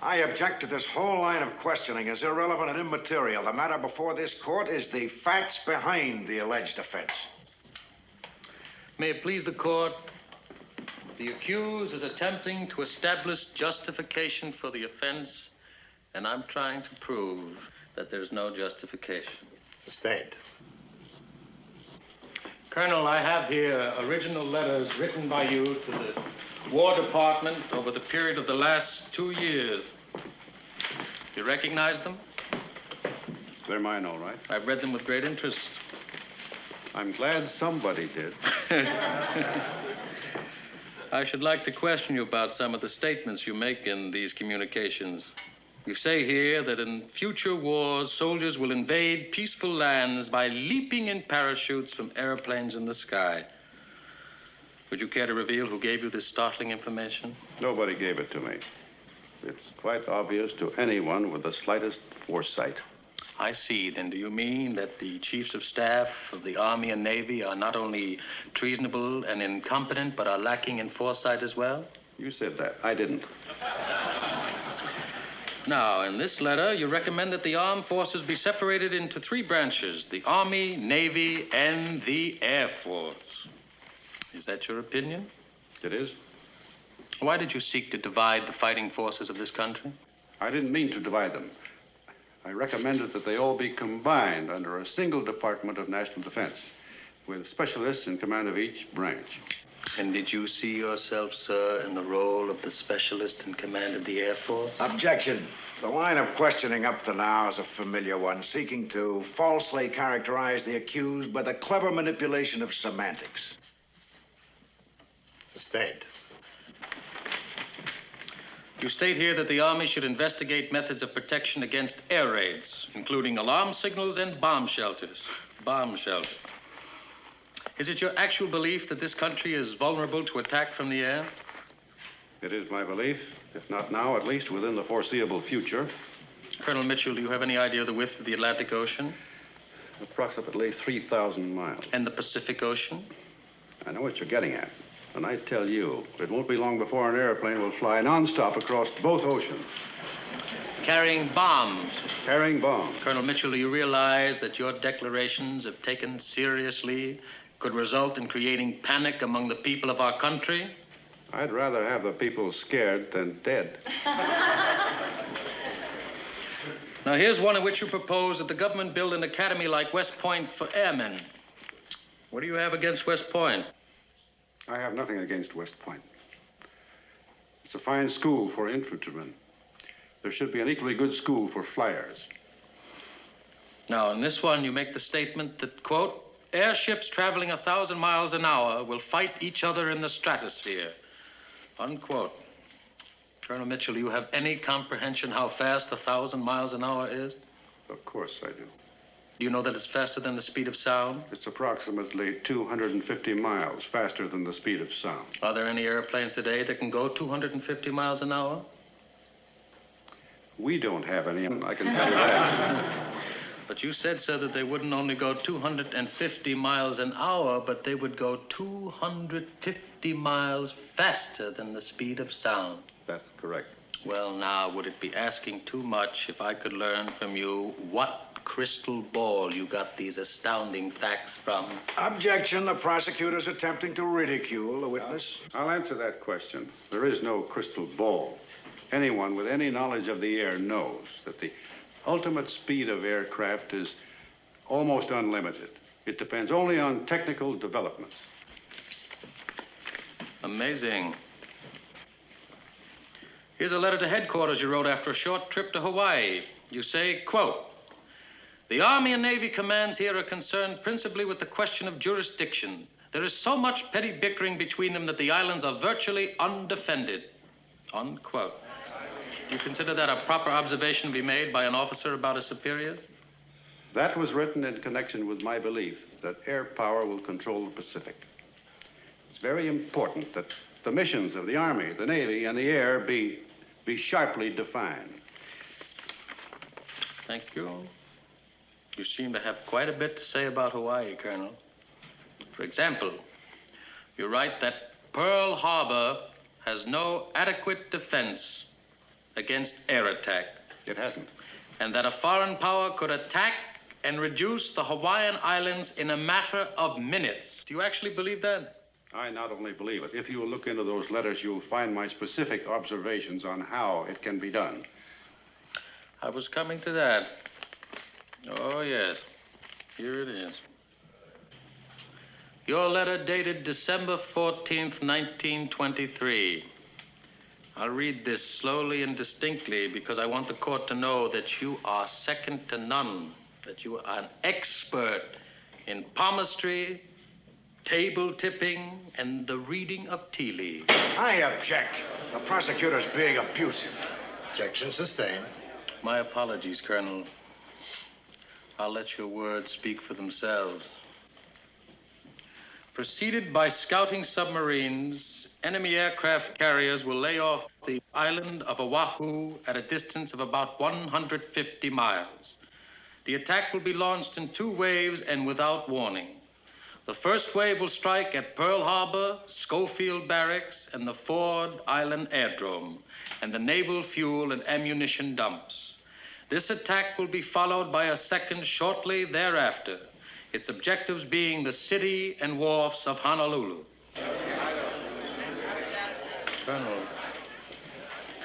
Speaker 8: I object to this whole line of questioning as irrelevant and immaterial. The matter before this court is the facts behind the alleged offense.
Speaker 35: May it please the court, the accused is attempting to establish justification for the offense, and I'm trying to prove that there's no justification.
Speaker 2: Sustained.
Speaker 35: Colonel, I have here original letters written by you to the War Department over the period of the last two years. You recognize them?
Speaker 1: They're mine, all right.
Speaker 35: I've read them with great interest.
Speaker 1: I'm glad somebody did.
Speaker 35: I should like to question you about some of the statements you make in these communications. You say here that in future wars, soldiers will invade peaceful lands by leaping in parachutes from airplanes in the sky. Would you care to reveal who gave you this startling information?
Speaker 1: Nobody gave it to me. It's quite obvious to anyone with the slightest foresight.
Speaker 35: I see. Then do you mean that the chiefs of staff of the Army and Navy are not only treasonable and incompetent, but are lacking in foresight as well?
Speaker 1: You said that. I didn't.
Speaker 35: Now, in this letter, you recommend that the armed forces be separated into three branches the Army, Navy, and the Air Force. Is that your opinion?
Speaker 1: It is.
Speaker 35: Why did you seek to divide the fighting forces of this country?
Speaker 1: I didn't mean to divide them. I recommended that they all be combined under a single Department of National Defense, with specialists in command of each branch.
Speaker 35: And did you see yourself, sir, in the role of the specialist in command of the Air Force?
Speaker 8: Objection. The line of questioning up to now is a familiar one, seeking to falsely characterize the accused by the clever manipulation of semantics.
Speaker 2: Sustained.
Speaker 35: You state here that the Army should investigate methods of protection against air raids, including alarm signals and bomb shelters. Bomb shelter. Is it your actual belief that this country is vulnerable to attack from the air?
Speaker 1: It is my belief, if not now, at least within the foreseeable future.
Speaker 35: Colonel Mitchell, do you have any idea of the width of the Atlantic Ocean?
Speaker 1: Approximately 3,000 miles.
Speaker 35: And the Pacific Ocean?
Speaker 1: I know what you're getting at. And I tell you, it won't be long before an airplane will fly nonstop across both oceans.
Speaker 35: Carrying bombs.
Speaker 1: Carrying bombs.
Speaker 35: Colonel Mitchell, do you realize that your declarations, if taken seriously, could result in creating panic among the people of our country?
Speaker 1: I'd rather have the people scared than dead.
Speaker 35: Now, here's one in which you propose that the government build an academy like West Point for airmen. What do you have against West Point?
Speaker 1: I have nothing against West Point. It's a fine school for infantrymen. There should be an equally good school for flyers.
Speaker 35: Now, in this one, you make the statement that, quote, airships traveling a thousand miles an hour will fight each other in the stratosphere, unquote. Colonel Mitchell, do you have any comprehension how fast a thousand miles an hour is?
Speaker 1: Of course I do.
Speaker 35: Do you know that it's faster than the speed of sound?
Speaker 1: It's approximately 250 miles faster than the speed of sound.
Speaker 35: Are there any airplanes today that can go 250 miles an hour?
Speaker 1: We don't have any, I can tell you that.
Speaker 35: But you said, sir, that they wouldn't only go 250 miles an hour, but they would go 250 miles faster than the speed of sound.
Speaker 1: That's correct.
Speaker 35: Well, now, would it be asking too much if I could learn from you what crystal ball you got these astounding facts from?
Speaker 8: Objection. The prosecutor's attempting to ridicule the witness.
Speaker 1: I'll answer that question. There is no crystal ball. Anyone with any knowledge of the air knows that the ultimate speed of aircraft is almost unlimited. It depends only on technical developments.
Speaker 35: Amazing. Here's a letter to headquarters you wrote after a short trip to Hawaii. You say, quote, the Army and Navy commands here are concerned principally with the question of jurisdiction. There is so much petty bickering between them that the islands are virtually undefended. Unquote. You consider that a proper observation to be made by an officer about his superiors?
Speaker 1: That was written in connection with my belief that air power will control the Pacific. It's very important that the missions of the Army, the Navy, and the air be, be sharply defined.
Speaker 35: Thank you. You seem to have quite a bit to say about Hawaii, Colonel. For example, you write that Pearl Harbor has no adequate defense against air attack.
Speaker 1: It hasn't.
Speaker 35: And that a foreign power could attack and reduce the Hawaiian Islands in a matter of minutes. Do you actually believe that?
Speaker 1: I not only believe it. If you look into those letters, you'll find my specific observations on how it can be done.
Speaker 35: I was coming to that. Oh, yes. Here it is. Your letter dated December 14th, 1923. I'll read this slowly and distinctly because I want the court to know that you are second to none, that you are an expert in palmistry, table tipping, and the reading of tea leaves.
Speaker 8: I object. The prosecutor's being abusive.
Speaker 2: Objection sustained.
Speaker 35: My apologies, Colonel. I'll let your words speak for themselves. Preceded by scouting submarines, enemy aircraft carriers will lay off the island of Oahu at a distance of about 150 miles. The attack will be launched in two waves and without warning. The first wave will strike at Pearl Harbor, Schofield Barracks, and the Ford Island Airdrome, and the naval fuel and ammunition dumps. This attack will be followed by a second shortly thereafter, its objectives being the city and wharfs of Honolulu. Colonel, Colonel,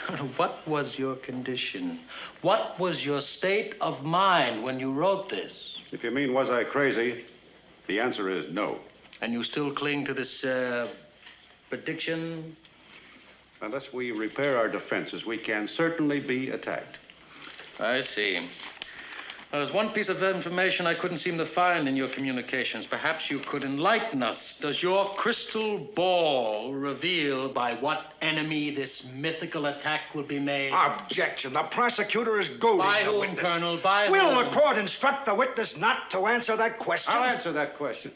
Speaker 35: what was your condition? What was your state of mind when you wrote this?
Speaker 1: If you mean, was I crazy? The answer is no.
Speaker 35: And you still cling to this uh, prediction?
Speaker 1: Unless we repair our defenses, we can certainly be attacked.
Speaker 35: I see. Now, there's one piece of information I couldn't seem to find in your communications. Perhaps you could enlighten us. Does your crystal ball reveal by what enemy this mythical attack will be made?
Speaker 8: Objection. The prosecutor is goading
Speaker 35: By
Speaker 8: the
Speaker 35: whom,
Speaker 8: witness.
Speaker 35: Colonel? By
Speaker 8: Will
Speaker 35: whom?
Speaker 8: the court instruct the witness not to answer that question?
Speaker 1: I'll answer that question.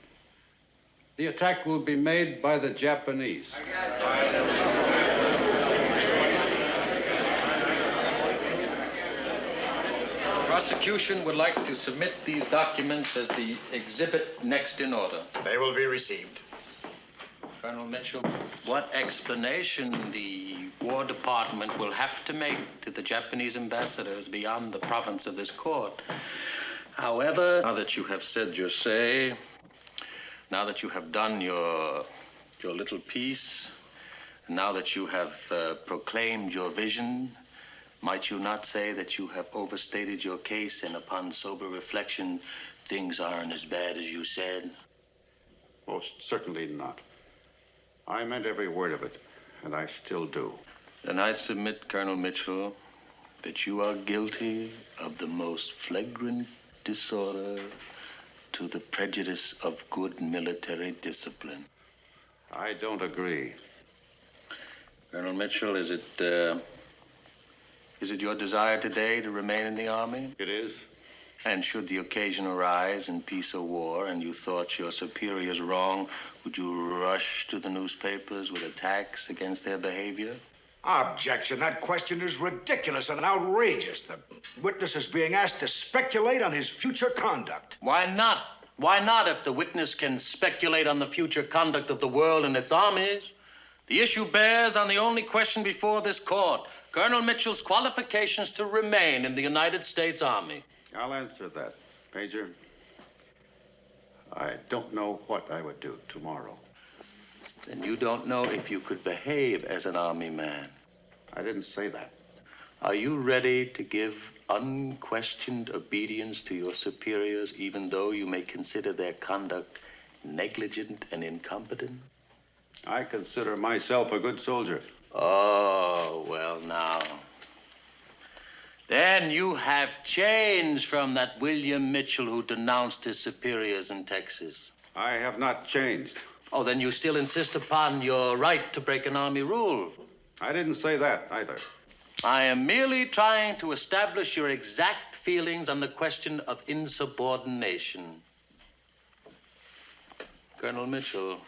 Speaker 1: The attack will be made by the Japanese.
Speaker 35: Prosecution would like to submit these documents as the exhibit next in order.
Speaker 2: They will be received.
Speaker 35: Colonel Mitchell, what explanation the War Department will have to make to the Japanese ambassadors beyond the province of this court. However, now that you have said your say, now that you have done your, your little piece, now that you have uh, proclaimed your vision, might you not say that you have overstated your case and upon sober reflection, things aren't as bad as you said?
Speaker 1: Most certainly not. I meant every word of it, and I still do.
Speaker 35: Then I submit, Colonel Mitchell, that you are guilty of the most flagrant disorder to the prejudice of good military discipline.
Speaker 1: I don't agree.
Speaker 35: Colonel Mitchell, is it, uh, is it your desire today to remain in the Army?
Speaker 1: It is.
Speaker 35: And should the occasion arise in peace or war and you thought your superiors wrong, would you rush to the newspapers with attacks against their behavior?
Speaker 8: Objection. That question is ridiculous and outrageous. The witness is being asked to speculate on his future conduct.
Speaker 35: Why not? Why not if the witness can speculate on the future conduct of the world and its armies? The issue bears on the only question before this court Colonel Mitchell's qualifications to remain in the United States Army.
Speaker 1: I'll answer that, Major. I don't know what I would do tomorrow.
Speaker 35: Then you don't know if you could behave as an Army man.
Speaker 1: I didn't say that.
Speaker 35: Are you ready to give unquestioned obedience to your superiors, even though you may consider their conduct negligent and incompetent?
Speaker 1: I consider myself a good soldier.
Speaker 35: Oh, well, now. Then you have changed from that William Mitchell who denounced his superiors in Texas.
Speaker 1: I have not changed.
Speaker 35: Oh, then you still insist upon your right to break an army rule.
Speaker 1: I didn't say that either.
Speaker 35: I am merely trying to establish your exact feelings on the question of insubordination. Colonel Mitchell,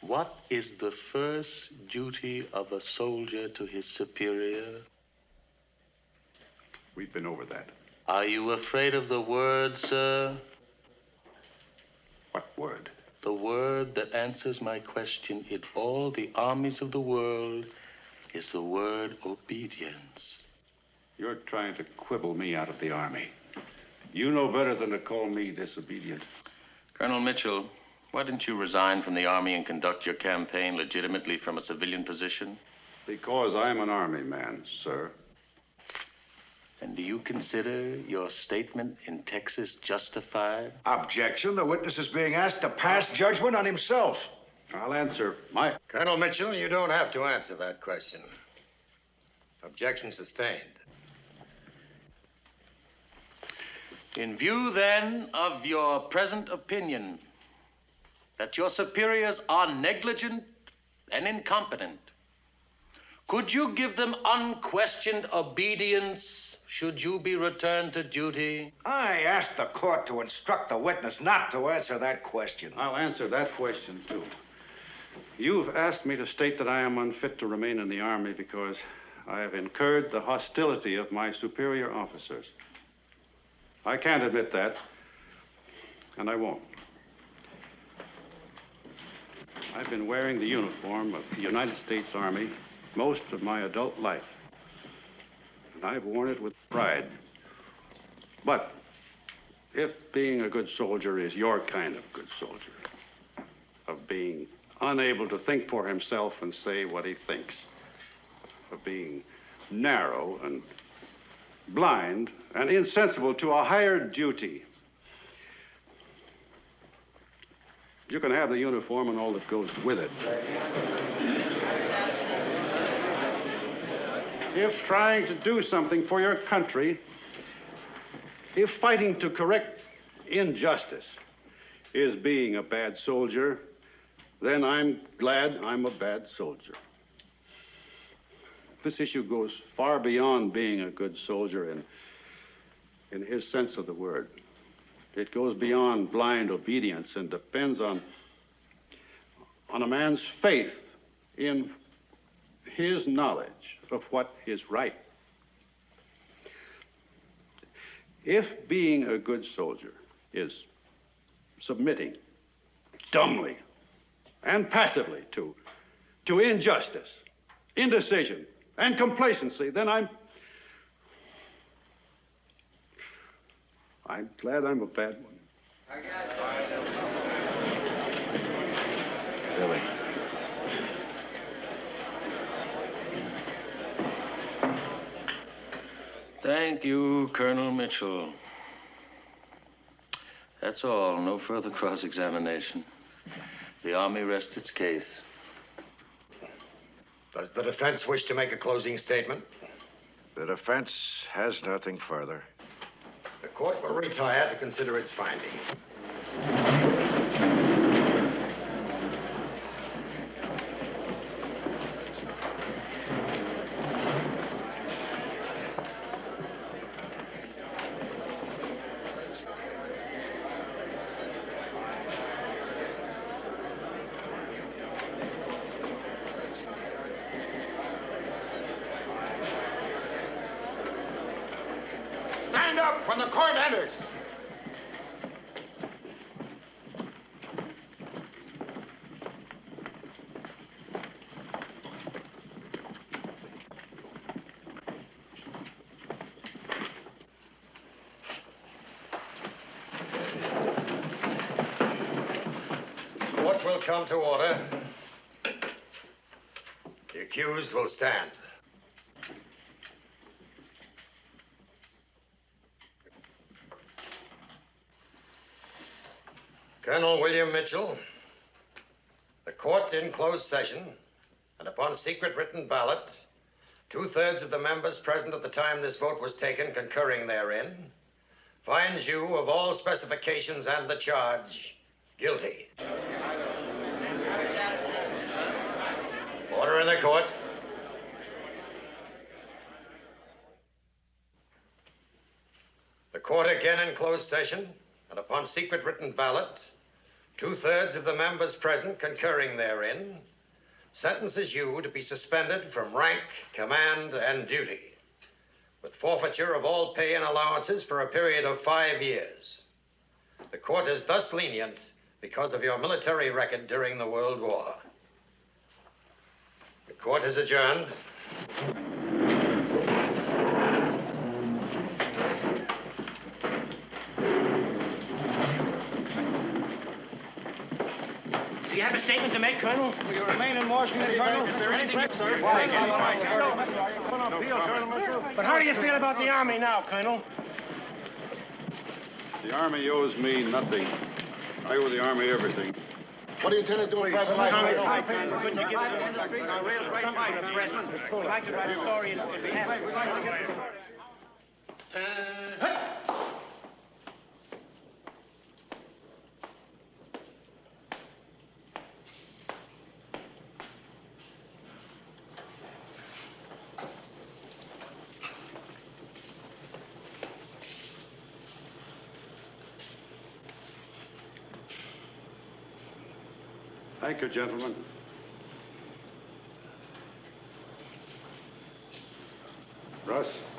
Speaker 35: what is the first duty of a soldier to his superior?
Speaker 1: We've been over that.
Speaker 35: Are you afraid of the word, sir?
Speaker 1: What word?
Speaker 35: The word that answers my question in all the armies of the world is the word obedience.
Speaker 1: You're trying to quibble me out of the army. You know better than to call me disobedient.
Speaker 35: Colonel Mitchell, why didn't you resign from the army and conduct your campaign legitimately from a civilian position?
Speaker 1: Because I'm an army man, sir.
Speaker 35: And do you consider your statement in Texas justified?
Speaker 37: Objection. The witness is being asked to pass judgment on himself.
Speaker 1: I'll answer my.
Speaker 2: Colonel Mitchell, you don't have to answer that question. Objection sustained.
Speaker 35: In view, then, of your present opinion that your superiors are negligent and incompetent, could you give them unquestioned obedience should you be returned to duty?
Speaker 37: I asked the court to instruct the witness not to answer that question.
Speaker 1: I'll answer that question, too. You've asked me to state that I am unfit to remain in the Army because I have incurred the hostility of my superior officers. I can't admit that, and I won't. I've been wearing the uniform of the United States Army most of my adult life, and I've worn it with pride. But if being a good soldier is your kind of good soldier, of being unable to think for himself and say what he thinks, of being narrow and blind and insensible to a higher duty. You can have the uniform and all that goes with it. If trying to do something for your country, if fighting to correct injustice is being a bad soldier, then I'm glad I'm a bad soldier. This issue goes far beyond being a good soldier in, in his sense of the word. It goes beyond blind obedience and depends on, on a man's faith in his knowledge of what is right. If being a good soldier is submitting dumbly and passively to, to injustice, indecision, and complacency, then I'm. I'm glad I'm a bad one.
Speaker 19: Billy.
Speaker 35: Thank you, Colonel Mitchell. That's all. No further cross examination. The Army rests its case.
Speaker 2: Does the defense wish to make a closing statement?
Speaker 37: The defense has nothing further.
Speaker 2: Court will retire to consider its finding. will come to order. The accused will stand. Colonel William Mitchell, the court in closed session and upon secret written ballot, two-thirds of the members present at the time this vote was taken concurring therein, finds you of all specifications and the charge guilty. Order in the court. The court again in closed session, and upon secret written ballot, two-thirds of the members present concurring therein, sentences you to be suspended from rank, command, and duty, with forfeiture of all pay and allowances for a period of five years. The court is thus lenient because of your military record during the World War. The court is adjourned.
Speaker 34: Do you have a statement to make, Colonel?
Speaker 39: Will you remain in Washington, Colonel? Is there anything, sir? Why?
Speaker 34: But how do you feel about the Army now, Colonel?
Speaker 6: The Army owes me nothing. I owe the Army everything.
Speaker 39: What do you intend to do in private life?
Speaker 34: Couldn't you give us a real great fight at present? We'd like to write a story in in behalf of...
Speaker 6: Thank you, gentlemen. Russ?